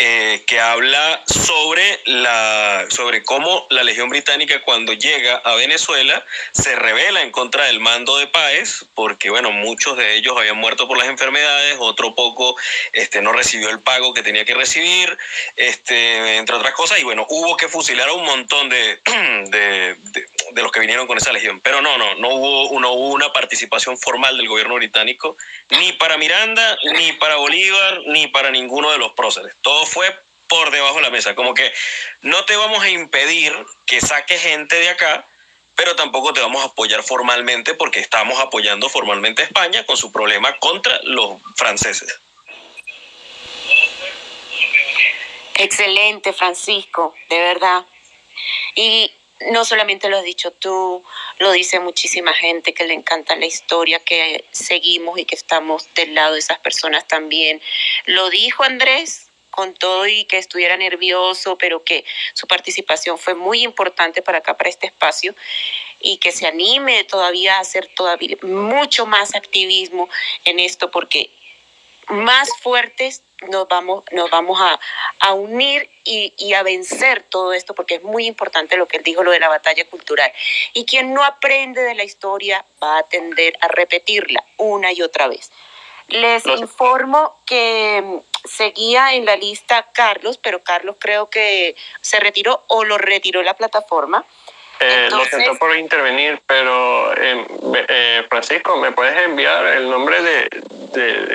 eh, que habla sobre, la, sobre cómo la Legión Británica cuando llega a Venezuela se revela en contra del mando de Páez, porque bueno, muchos de ellos habían muerto por las enfermedades, otro poco este, no recibió el pago que tenía que recibir, este, entre otras cosas, y bueno, hubo que fusilar a un montón de, de, los que vinieron con esa legión. Pero no, no, no hubo, no hubo una participación formal del gobierno británico, ni para Miranda, ni para Bolívar, ni para ninguno de los próceres. Todos fue por debajo de la mesa. Como que no te vamos a impedir que saque gente de acá, pero tampoco te vamos a apoyar formalmente porque estamos apoyando formalmente a España con su problema contra los franceses. Excelente, Francisco, de verdad. Y no solamente lo has dicho tú, lo dice muchísima gente que le encanta la historia, que seguimos y que estamos del lado de esas personas también. Lo dijo Andrés, con todo y que estuviera nervioso, pero que su participación fue muy importante para acá, para este espacio, y que se anime todavía a hacer todavía mucho más activismo en esto, porque más fuertes nos vamos, nos vamos a, a unir y, y, a vencer todo esto, porque es muy importante lo que él dijo, lo de la batalla cultural. Y quien no aprende de la historia va a tender a repetirla una y otra vez. Les informo que seguía en la lista Carlos, pero Carlos creo que se retiró o lo retiró la plataforma. Eh, lo siento por intervenir, pero eh, eh, Francisco, ¿me puedes enviar el nombre de,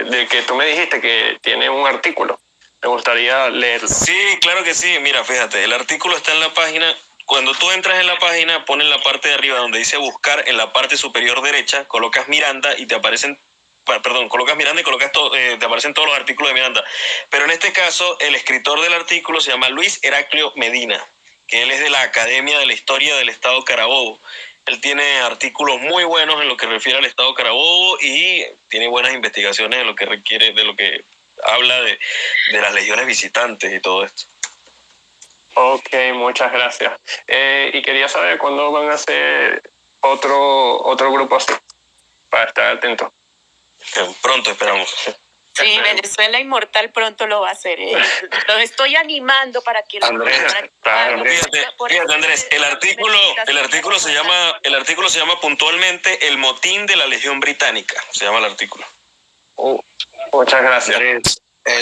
de, que tú me dijiste que tiene un artículo? Me gustaría leerlo. Sí, claro que sí. Mira, fíjate, el artículo está en la página. Cuando tú entras en la página, pones la parte de arriba donde dice buscar, en la parte superior derecha, colocas Miranda y te aparecen perdón, colocas Miranda y colocas todo, eh, te aparecen todos los artículos de Miranda. Pero en este caso, el escritor del artículo se llama Luis Heraclio Medina, que él es de la Academia de la Historia del Estado Carabobo. Él tiene artículos muy buenos en lo que refiere al Estado Carabobo y tiene buenas investigaciones en lo que requiere, de lo que habla de, de las legiones visitantes y todo esto. Ok, muchas gracias. Eh, y quería saber cuándo van a hacer otro, otro grupo así, para estar atento. Pronto esperamos. Sí, Venezuela Inmortal pronto lo va a hacer. ¿eh? Lo estoy animando para que lo Andrés, fíjate, Andrés, el artículo, el artículo se llama, el artículo se llama puntualmente El motín de la Legión Británica. Se llama el artículo. Oh, muchas gracias.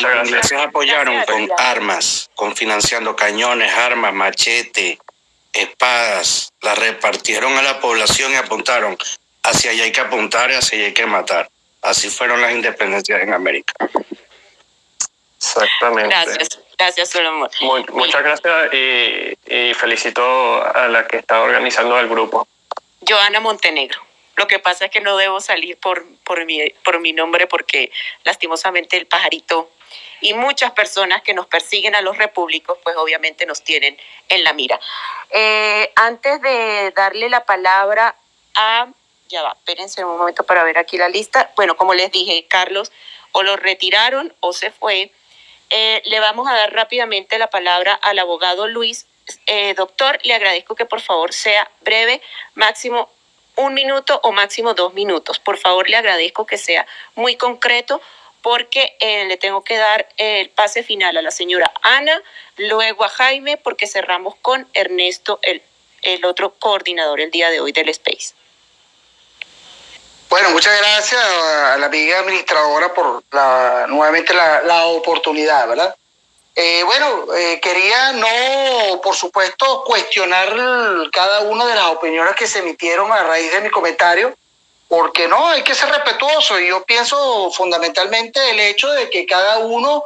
los ingleses apoyaron con armas, con financiando cañones, armas, machete, espadas, las repartieron a la población y apuntaron hacia allá hay que apuntar y hacia allá hay que matar. Así fueron las independencias en América. Exactamente. Gracias, gracias Solomon. muchas gracias y, felicito a la que está organizando el grupo. Joana Montenegro. Lo que pasa es que no debo salir por, por, mi, por mi nombre porque lastimosamente el pajarito y muchas personas que nos persiguen a los repúblicos, pues obviamente nos tienen en la mira. Eh, antes de darle la palabra a ya va, espérense un momento para ver aquí la lista. Bueno, como les dije, Carlos, o lo retiraron o se fue. Eh, le vamos a dar rápidamente la palabra al abogado Luis. Eh, doctor, le agradezco que por favor sea breve, máximo un minuto o máximo dos minutos. Por favor, le agradezco que sea muy concreto porque eh, le tengo que dar el pase final a la señora Ana, luego a Jaime, porque cerramos con Ernesto, el, el otro coordinador el día de hoy del Space. Bueno, muchas gracias a la amiga administradora por la, nuevamente la, la oportunidad, ¿verdad? Eh, bueno, eh, quería no, por supuesto, cuestionar cada una de las opiniones que se emitieron a raíz de mi comentario, porque no, hay que ser respetuoso. Y yo pienso fundamentalmente el hecho de que cada uno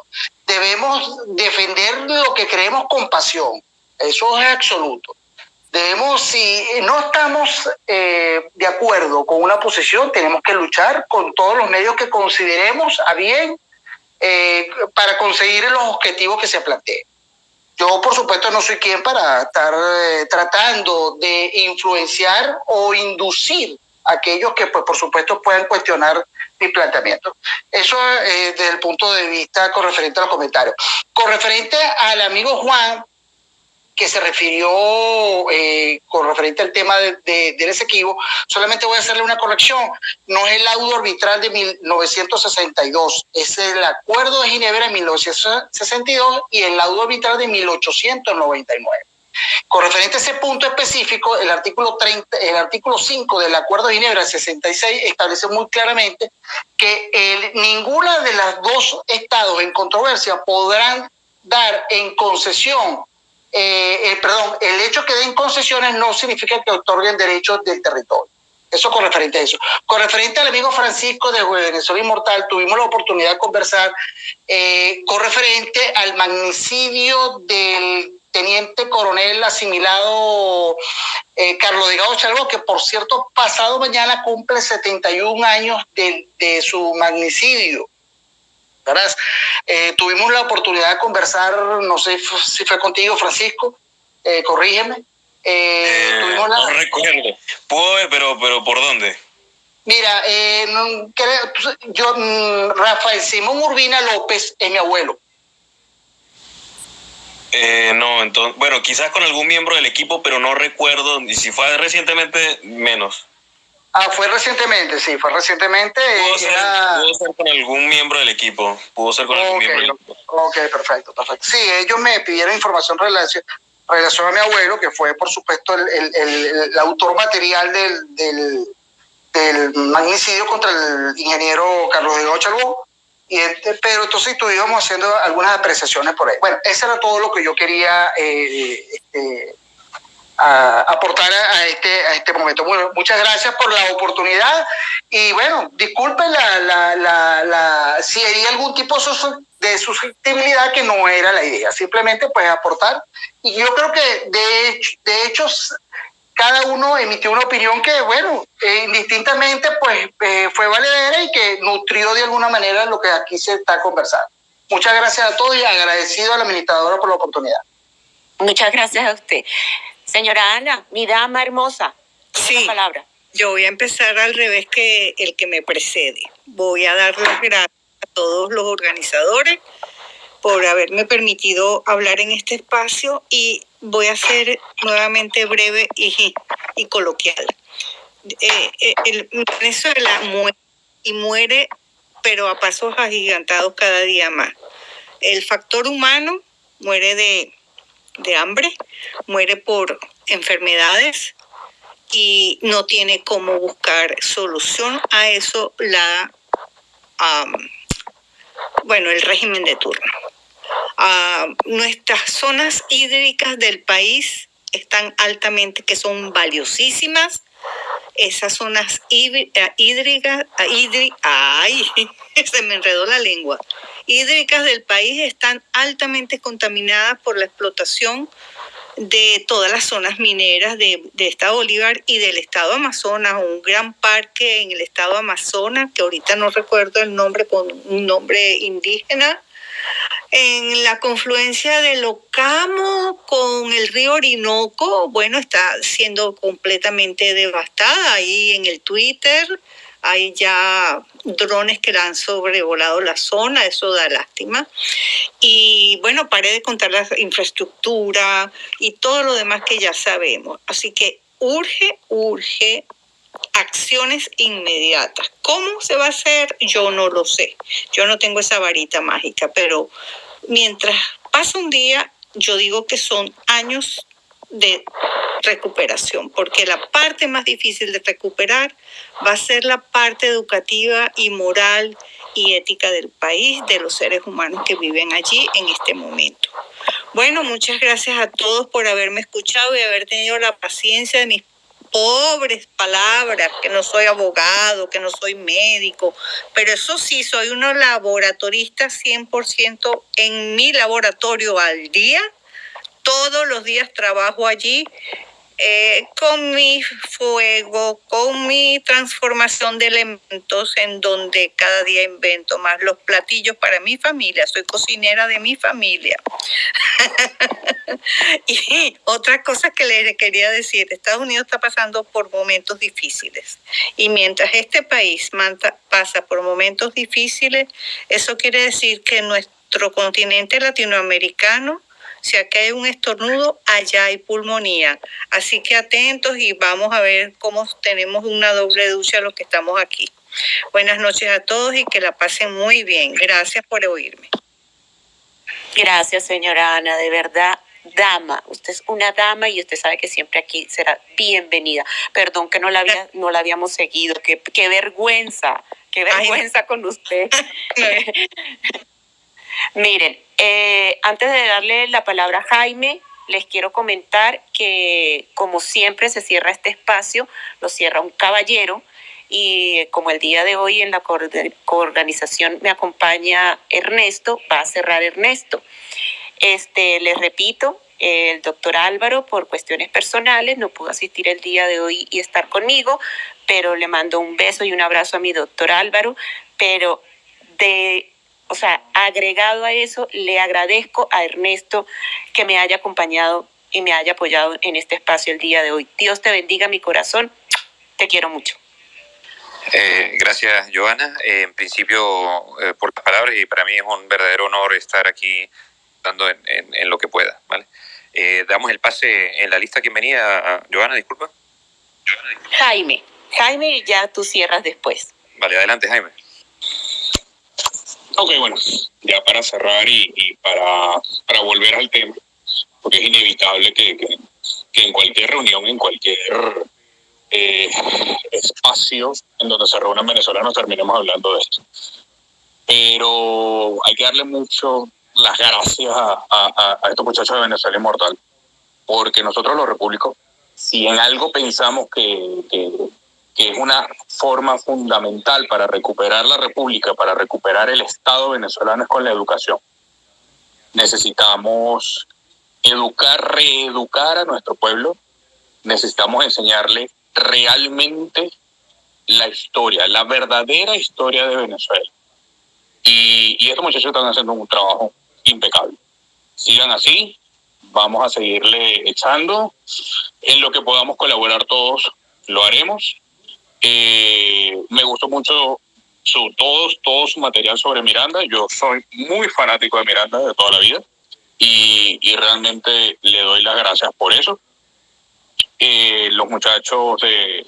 debemos defender lo que creemos con pasión. Eso es absoluto. Debemos, si no estamos eh, de acuerdo con una posición, tenemos que luchar con todos los medios que consideremos a bien eh, para conseguir los objetivos que se planteen. Yo, por supuesto, no soy quien para estar eh, tratando de influenciar o inducir a aquellos que, pues, por supuesto, puedan cuestionar mi planteamiento. Eso desde el punto de vista con referente a los comentarios. Con referente al amigo Juan, que se refirió eh, con referente al tema de, del Esequibo, solamente voy a hacerle una corrección. No es el laudo arbitral de 1962, es el Acuerdo de Ginebra de 1962 y el laudo arbitral de 1899. Con referente a ese punto específico, el artículo, 30, el artículo 5 del Acuerdo de Ginebra 66 establece muy claramente que ninguna de las dos estados en controversia podrán dar en concesión eh, eh, perdón, el hecho que den concesiones no significa que otorguen derechos del territorio. Eso con referente a eso. Con referente al amigo Francisco de Venezuela Inmortal, tuvimos la oportunidad de conversar eh, con referente al magnicidio del teniente coronel asimilado Carlos Delgado Chalvo, que por cierto, pasado mañana cumple 71 años de, de su magnicidio. Eh, tuvimos la oportunidad de conversar, no sé si fue contigo, Francisco, eh, corrígeme. Eh, eh No recuerdo. Puedo pero, pero ¿por dónde? Mira, yo, mm, Rafael Simón Urbina López es mi abuelo. no, entonces, bueno, quizás con algún miembro del equipo, pero no recuerdo, y si fue recientemente, menos. Ah, fue recientemente, sí, fue recientemente. Pudo, ser, con algún miembro del equipo. Pudo ser con algún miembro del equipo. Ok, perfecto, perfecto. Sí, ellos me pidieron información relación, a mi abuelo, que fue, por supuesto, el, el, el, autor material del, del, del, magnicidio contra el ingeniero Carlos de Chalbó. Y este, pero entonces estuvimos haciendo algunas apreciaciones por ahí. Bueno, eso era todo lo que yo quería eh, este, a aportar a este, a este momento. Bueno, muchas gracias por la oportunidad y bueno, disculpen la, la, la, la, si hay algún tipo de susceptibilidad que no era la idea, simplemente pues aportar y yo creo que de hecho, de hecho cada uno emitió una opinión que bueno, eh, indistintamente pues eh, fue valedera y que nutrió de alguna manera lo que aquí se está conversando. Muchas gracias a todos y agradecido a la administradora por la oportunidad. Muchas gracias a usted. Señora Ana, mi dama hermosa, sí. palabra. Yo voy a empezar al revés que el que me precede. Voy a dar las gracias a todos los organizadores por haberme permitido hablar en este espacio y voy a ser nuevamente breve y, y coloquial. Eh, eh, el Venezuela muere y muere, pero a pasos agigantados cada día más. El factor humano muere de de hambre, muere por enfermedades y no tiene cómo buscar solución a eso la bueno el régimen de turno. nuestras zonas hídricas del país están altamente, que son valiosísimas. Esas zonas hídricas, hídricas, la lengua. Hídricas del país están altamente contaminadas por la explotación de todas las zonas mineras de, de, Estado Bolívar y del Estado Amazonas, un gran parque en el Estado Amazonas, que ahorita no recuerdo el nombre con un nombre indígena, en la confluencia del Ocamo con el río Orinoco, bueno, está siendo completamente devastada ahí en el Twitter hay ya drones que han sobrevolado la zona, eso da lástima. Y bueno, paré de contar la infraestructura y todo lo demás que ya sabemos. Así que urge, urge acciones inmediatas. ¿Cómo se va a hacer? Yo no lo sé. Yo no tengo esa varita mágica, pero mientras pasa un día, yo digo que son años de recuperación, porque la parte más difícil de recuperar va a ser la parte educativa y moral y ética del país, de los seres humanos que viven allí en este momento. Bueno, muchas gracias a todos por haberme escuchado y haber tenido la paciencia de mis pobres palabras, que no soy abogado, que no soy médico, pero eso sí, soy una laboratorista 100% en mi laboratorio al día. Todos los días trabajo allí eh, con mi fuego, con mi transformación de elementos en donde cada día invento más los platillos para mi familia. Soy cocinera de mi familia. y otra cosa que le quería decir, Estados Unidos está pasando por momentos difíciles. Y mientras este país pasa por momentos difíciles, eso quiere decir que nuestro continente latinoamericano si acá hay un estornudo, allá hay pulmonía. Así que atentos y vamos a ver cómo tenemos una doble ducha los que estamos aquí. Buenas noches a todos y que la pasen muy bien. Gracias por oírme. Gracias, señora Ana, de verdad. Dama, usted es una dama y usted sabe que siempre aquí será bienvenida. Perdón que no la, había, no la habíamos seguido, qué, qué vergüenza, qué vergüenza con usted. Miren, eh, antes de darle la palabra a Jaime, les quiero comentar que como siempre se cierra este espacio, lo cierra un caballero y como el día de hoy en la coorganización me acompaña Ernesto, va a cerrar Ernesto. Este, les repito, el doctor Álvaro por cuestiones personales no pudo asistir el día de hoy y estar conmigo, pero le mando un beso y un abrazo a mi doctor Álvaro, pero de o sea, agregado a eso, le agradezco a Ernesto que me haya acompañado y me haya apoyado en este espacio el día de hoy. Dios te bendiga mi corazón, te quiero mucho. Eh, gracias, Joana. Eh, en principio, eh, por las palabras, y para mí es un verdadero honor estar aquí dando en, en, lo que pueda. ¿vale? damos el pase en la lista. ¿Quién venía? Joana, disculpa. Jaime. Jaime, ya tú cierras después. Vale, adelante, Jaime. Ok, bueno, ya para cerrar y, para, para, volver al tema, porque es inevitable que, que, en cualquier reunión, en cualquier eh, espacio en donde se reúnan venezolanos terminemos hablando de esto. Pero hay que darle mucho las gracias a, a, estos muchachos de Venezuela Inmortal, porque nosotros los repúblicos, si en algo pensamos que, que que es una forma fundamental para recuperar la República, para recuperar el Estado venezolano es con la educación. Necesitamos educar, reeducar a nuestro pueblo, necesitamos enseñarle realmente la historia, la verdadera historia de Venezuela. Y, y estos muchachos están haciendo un trabajo impecable. Sigan así, vamos a seguirle echando. En lo que podamos colaborar todos, lo haremos me gustó mucho su, todo, todo su material sobre Miranda. Yo soy muy fanático de Miranda de toda la vida y, realmente le doy las gracias por eso. Eh, los muchachos de,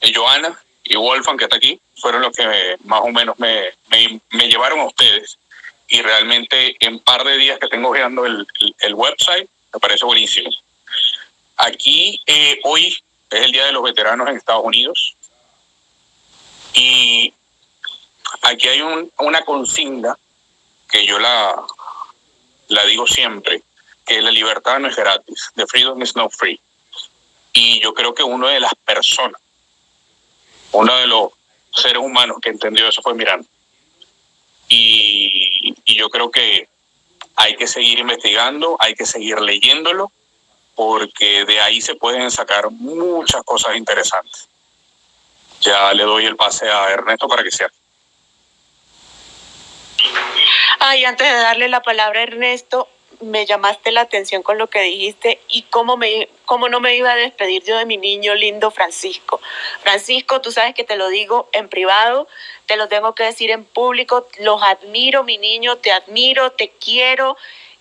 de, Joana y Wolfgang, que está aquí, fueron los que más o menos me, me, me, llevaron a ustedes. Y realmente en par de días que tengo creando el, el, el website, me parece buenísimo. Aquí, eh, hoy es el Día de los Veteranos en Estados Unidos. Y aquí hay un, una consigna que yo la, digo siempre, que la libertad no es gratis, the freedom is not free. Y yo creo que una de las personas, uno de los seres humanos que entendió eso fue Miranda. Y yo creo que hay que seguir investigando, hay que seguir leyéndolo, porque de ahí se pueden sacar muchas cosas interesantes ya le doy el pase a Ernesto para que sea. Ay, antes de darle la palabra a Ernesto, me llamaste la atención con lo que dijiste y cómo, me, cómo no me iba a despedir yo de mi niño lindo Francisco. Francisco, tú sabes que te lo digo en privado, te lo tengo que decir en público, los admiro, mi niño, te admiro, te quiero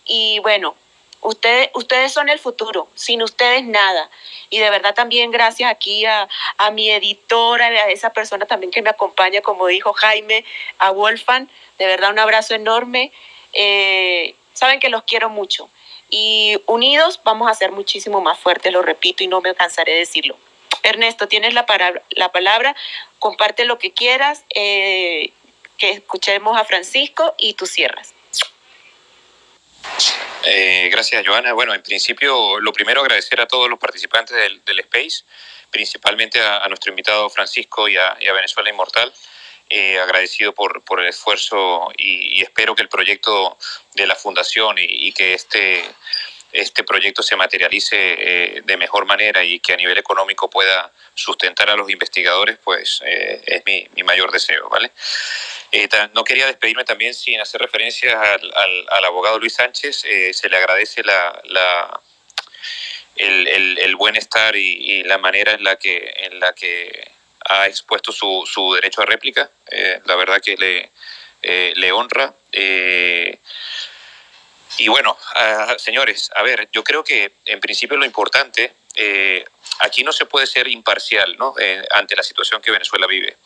y bueno, Ustedes, ustedes son el futuro, sin ustedes nada. Y de verdad también gracias aquí a, a mi editora, a esa persona también que me acompaña, como dijo Jaime, a Wolfan. De verdad un abrazo enorme. Eh, saben que los quiero mucho. Y unidos vamos a ser muchísimo más fuertes, lo repito y no me cansaré de decirlo. Ernesto, tienes la, palabra, la palabra, comparte lo que quieras, eh, que escuchemos a Francisco y tú cierras. Eh, gracias, Joana. Bueno, en principio, lo primero agradecer a todos los participantes del, Space, principalmente a, nuestro invitado Francisco y a, Venezuela Inmortal. Eh, agradecido por, el esfuerzo y, espero que el proyecto de la Fundación y que este, este proyecto se materialice eh, de mejor manera y que a nivel económico pueda sustentar a los investigadores, pues eh, es mi, mayor deseo, ¿vale? Eh, no quería despedirme también sin hacer referencia al, abogado Luis Sánchez, se le agradece la, la el, buen estar y, la manera en la que, en la que ha expuesto su, su derecho a réplica, la verdad que le honra. Y bueno, uh, señores, a ver, yo creo que en principio lo importante, eh, aquí no se puede ser imparcial ¿no? Eh, ante la situación que Venezuela vive.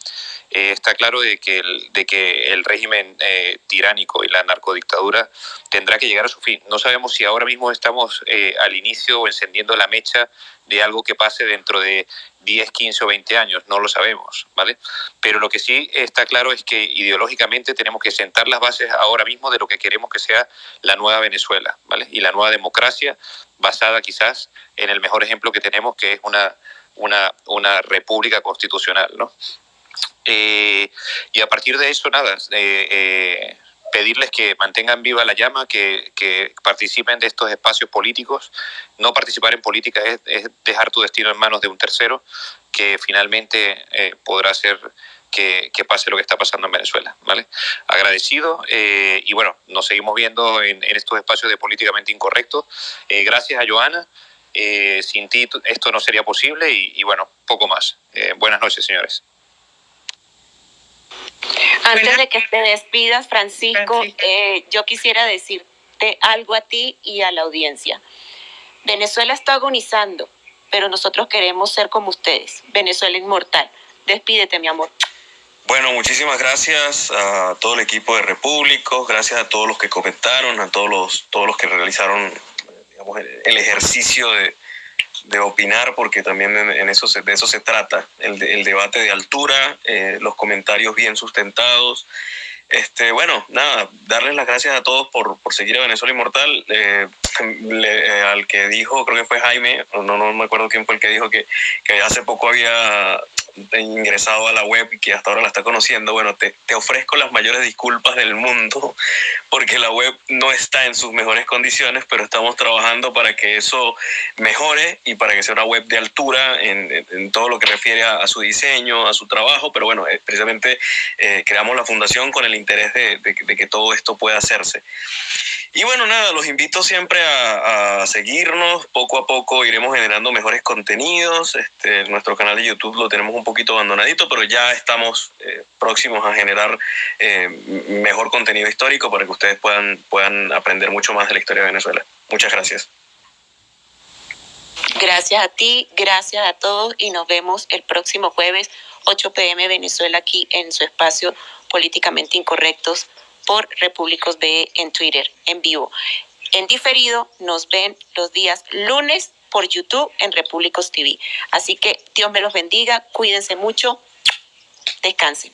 Eh, está claro de que el, de que el régimen eh, tiránico y la narcodictadura tendrá que llegar a su fin. No sabemos si ahora mismo estamos al inicio o encendiendo la mecha de algo que pase dentro de 10, 15 o 20 años, no lo sabemos, ¿vale? Pero lo que sí está claro es que ideológicamente tenemos que sentar las bases ahora mismo de lo que queremos que sea la nueva Venezuela, ¿vale? Y la nueva democracia basada quizás en el mejor ejemplo que tenemos, que es una, una, una república constitucional, ¿no? Eh, y a partir de eso, nada, eh, eh, pedirles que mantengan viva la llama, que, participen de estos espacios políticos. No participar en política es, es, dejar tu destino en manos de un tercero que finalmente eh, podrá hacer que, pase lo que está pasando en Venezuela. ¿vale? Agradecido eh, y bueno, nos seguimos viendo en, estos espacios de políticamente incorrecto. Eh, gracias a Joana. sin ti esto no sería posible y, y bueno, poco más. buenas noches, señores. Antes de que te despidas, Francisco, Francisco. Eh, yo quisiera decirte algo a ti y a la audiencia. Venezuela está agonizando, pero nosotros queremos ser como ustedes. Venezuela inmortal. Despídete, mi amor. Bueno, muchísimas gracias a todo el equipo de Repúblicos, gracias a todos los que comentaron, a todos los, todos los que realizaron digamos, el ejercicio de, de opinar, porque también en, eso se, de eso se trata, el, el debate de altura, eh, los comentarios bien sustentados. Este, bueno, nada, darles las gracias a todos por, por seguir a Venezuela Inmortal. Eh, le, eh, al que dijo, creo que fue Jaime, no, no me acuerdo quién fue el que dijo que, que hace poco había ingresado a la web y que hasta ahora la está conociendo, bueno, te, te, ofrezco las mayores disculpas del mundo porque la web no está en sus mejores condiciones, pero estamos trabajando para que eso mejore y para que sea una web de altura en, en, todo lo que refiere a, a, su diseño, a su trabajo, pero bueno, eh, precisamente eh, creamos la fundación con el interés de, de, de, que todo esto pueda hacerse. Y bueno, nada, los invito siempre a, a seguirnos, poco a poco iremos generando mejores contenidos, este, nuestro canal de YouTube lo tenemos un poquito abandonadito, pero ya estamos eh, próximos a generar eh, mejor contenido histórico para que ustedes puedan, puedan aprender mucho más de la historia de Venezuela. Muchas gracias. Gracias a ti, gracias a todos y nos vemos el próximo jueves 8 pm Venezuela aquí en su espacio políticamente incorrectos por Repúblicos B en Twitter en vivo. En diferido nos ven los días lunes por YouTube en Repúblicos TV. Así que Dios me los bendiga, cuídense mucho, descansen.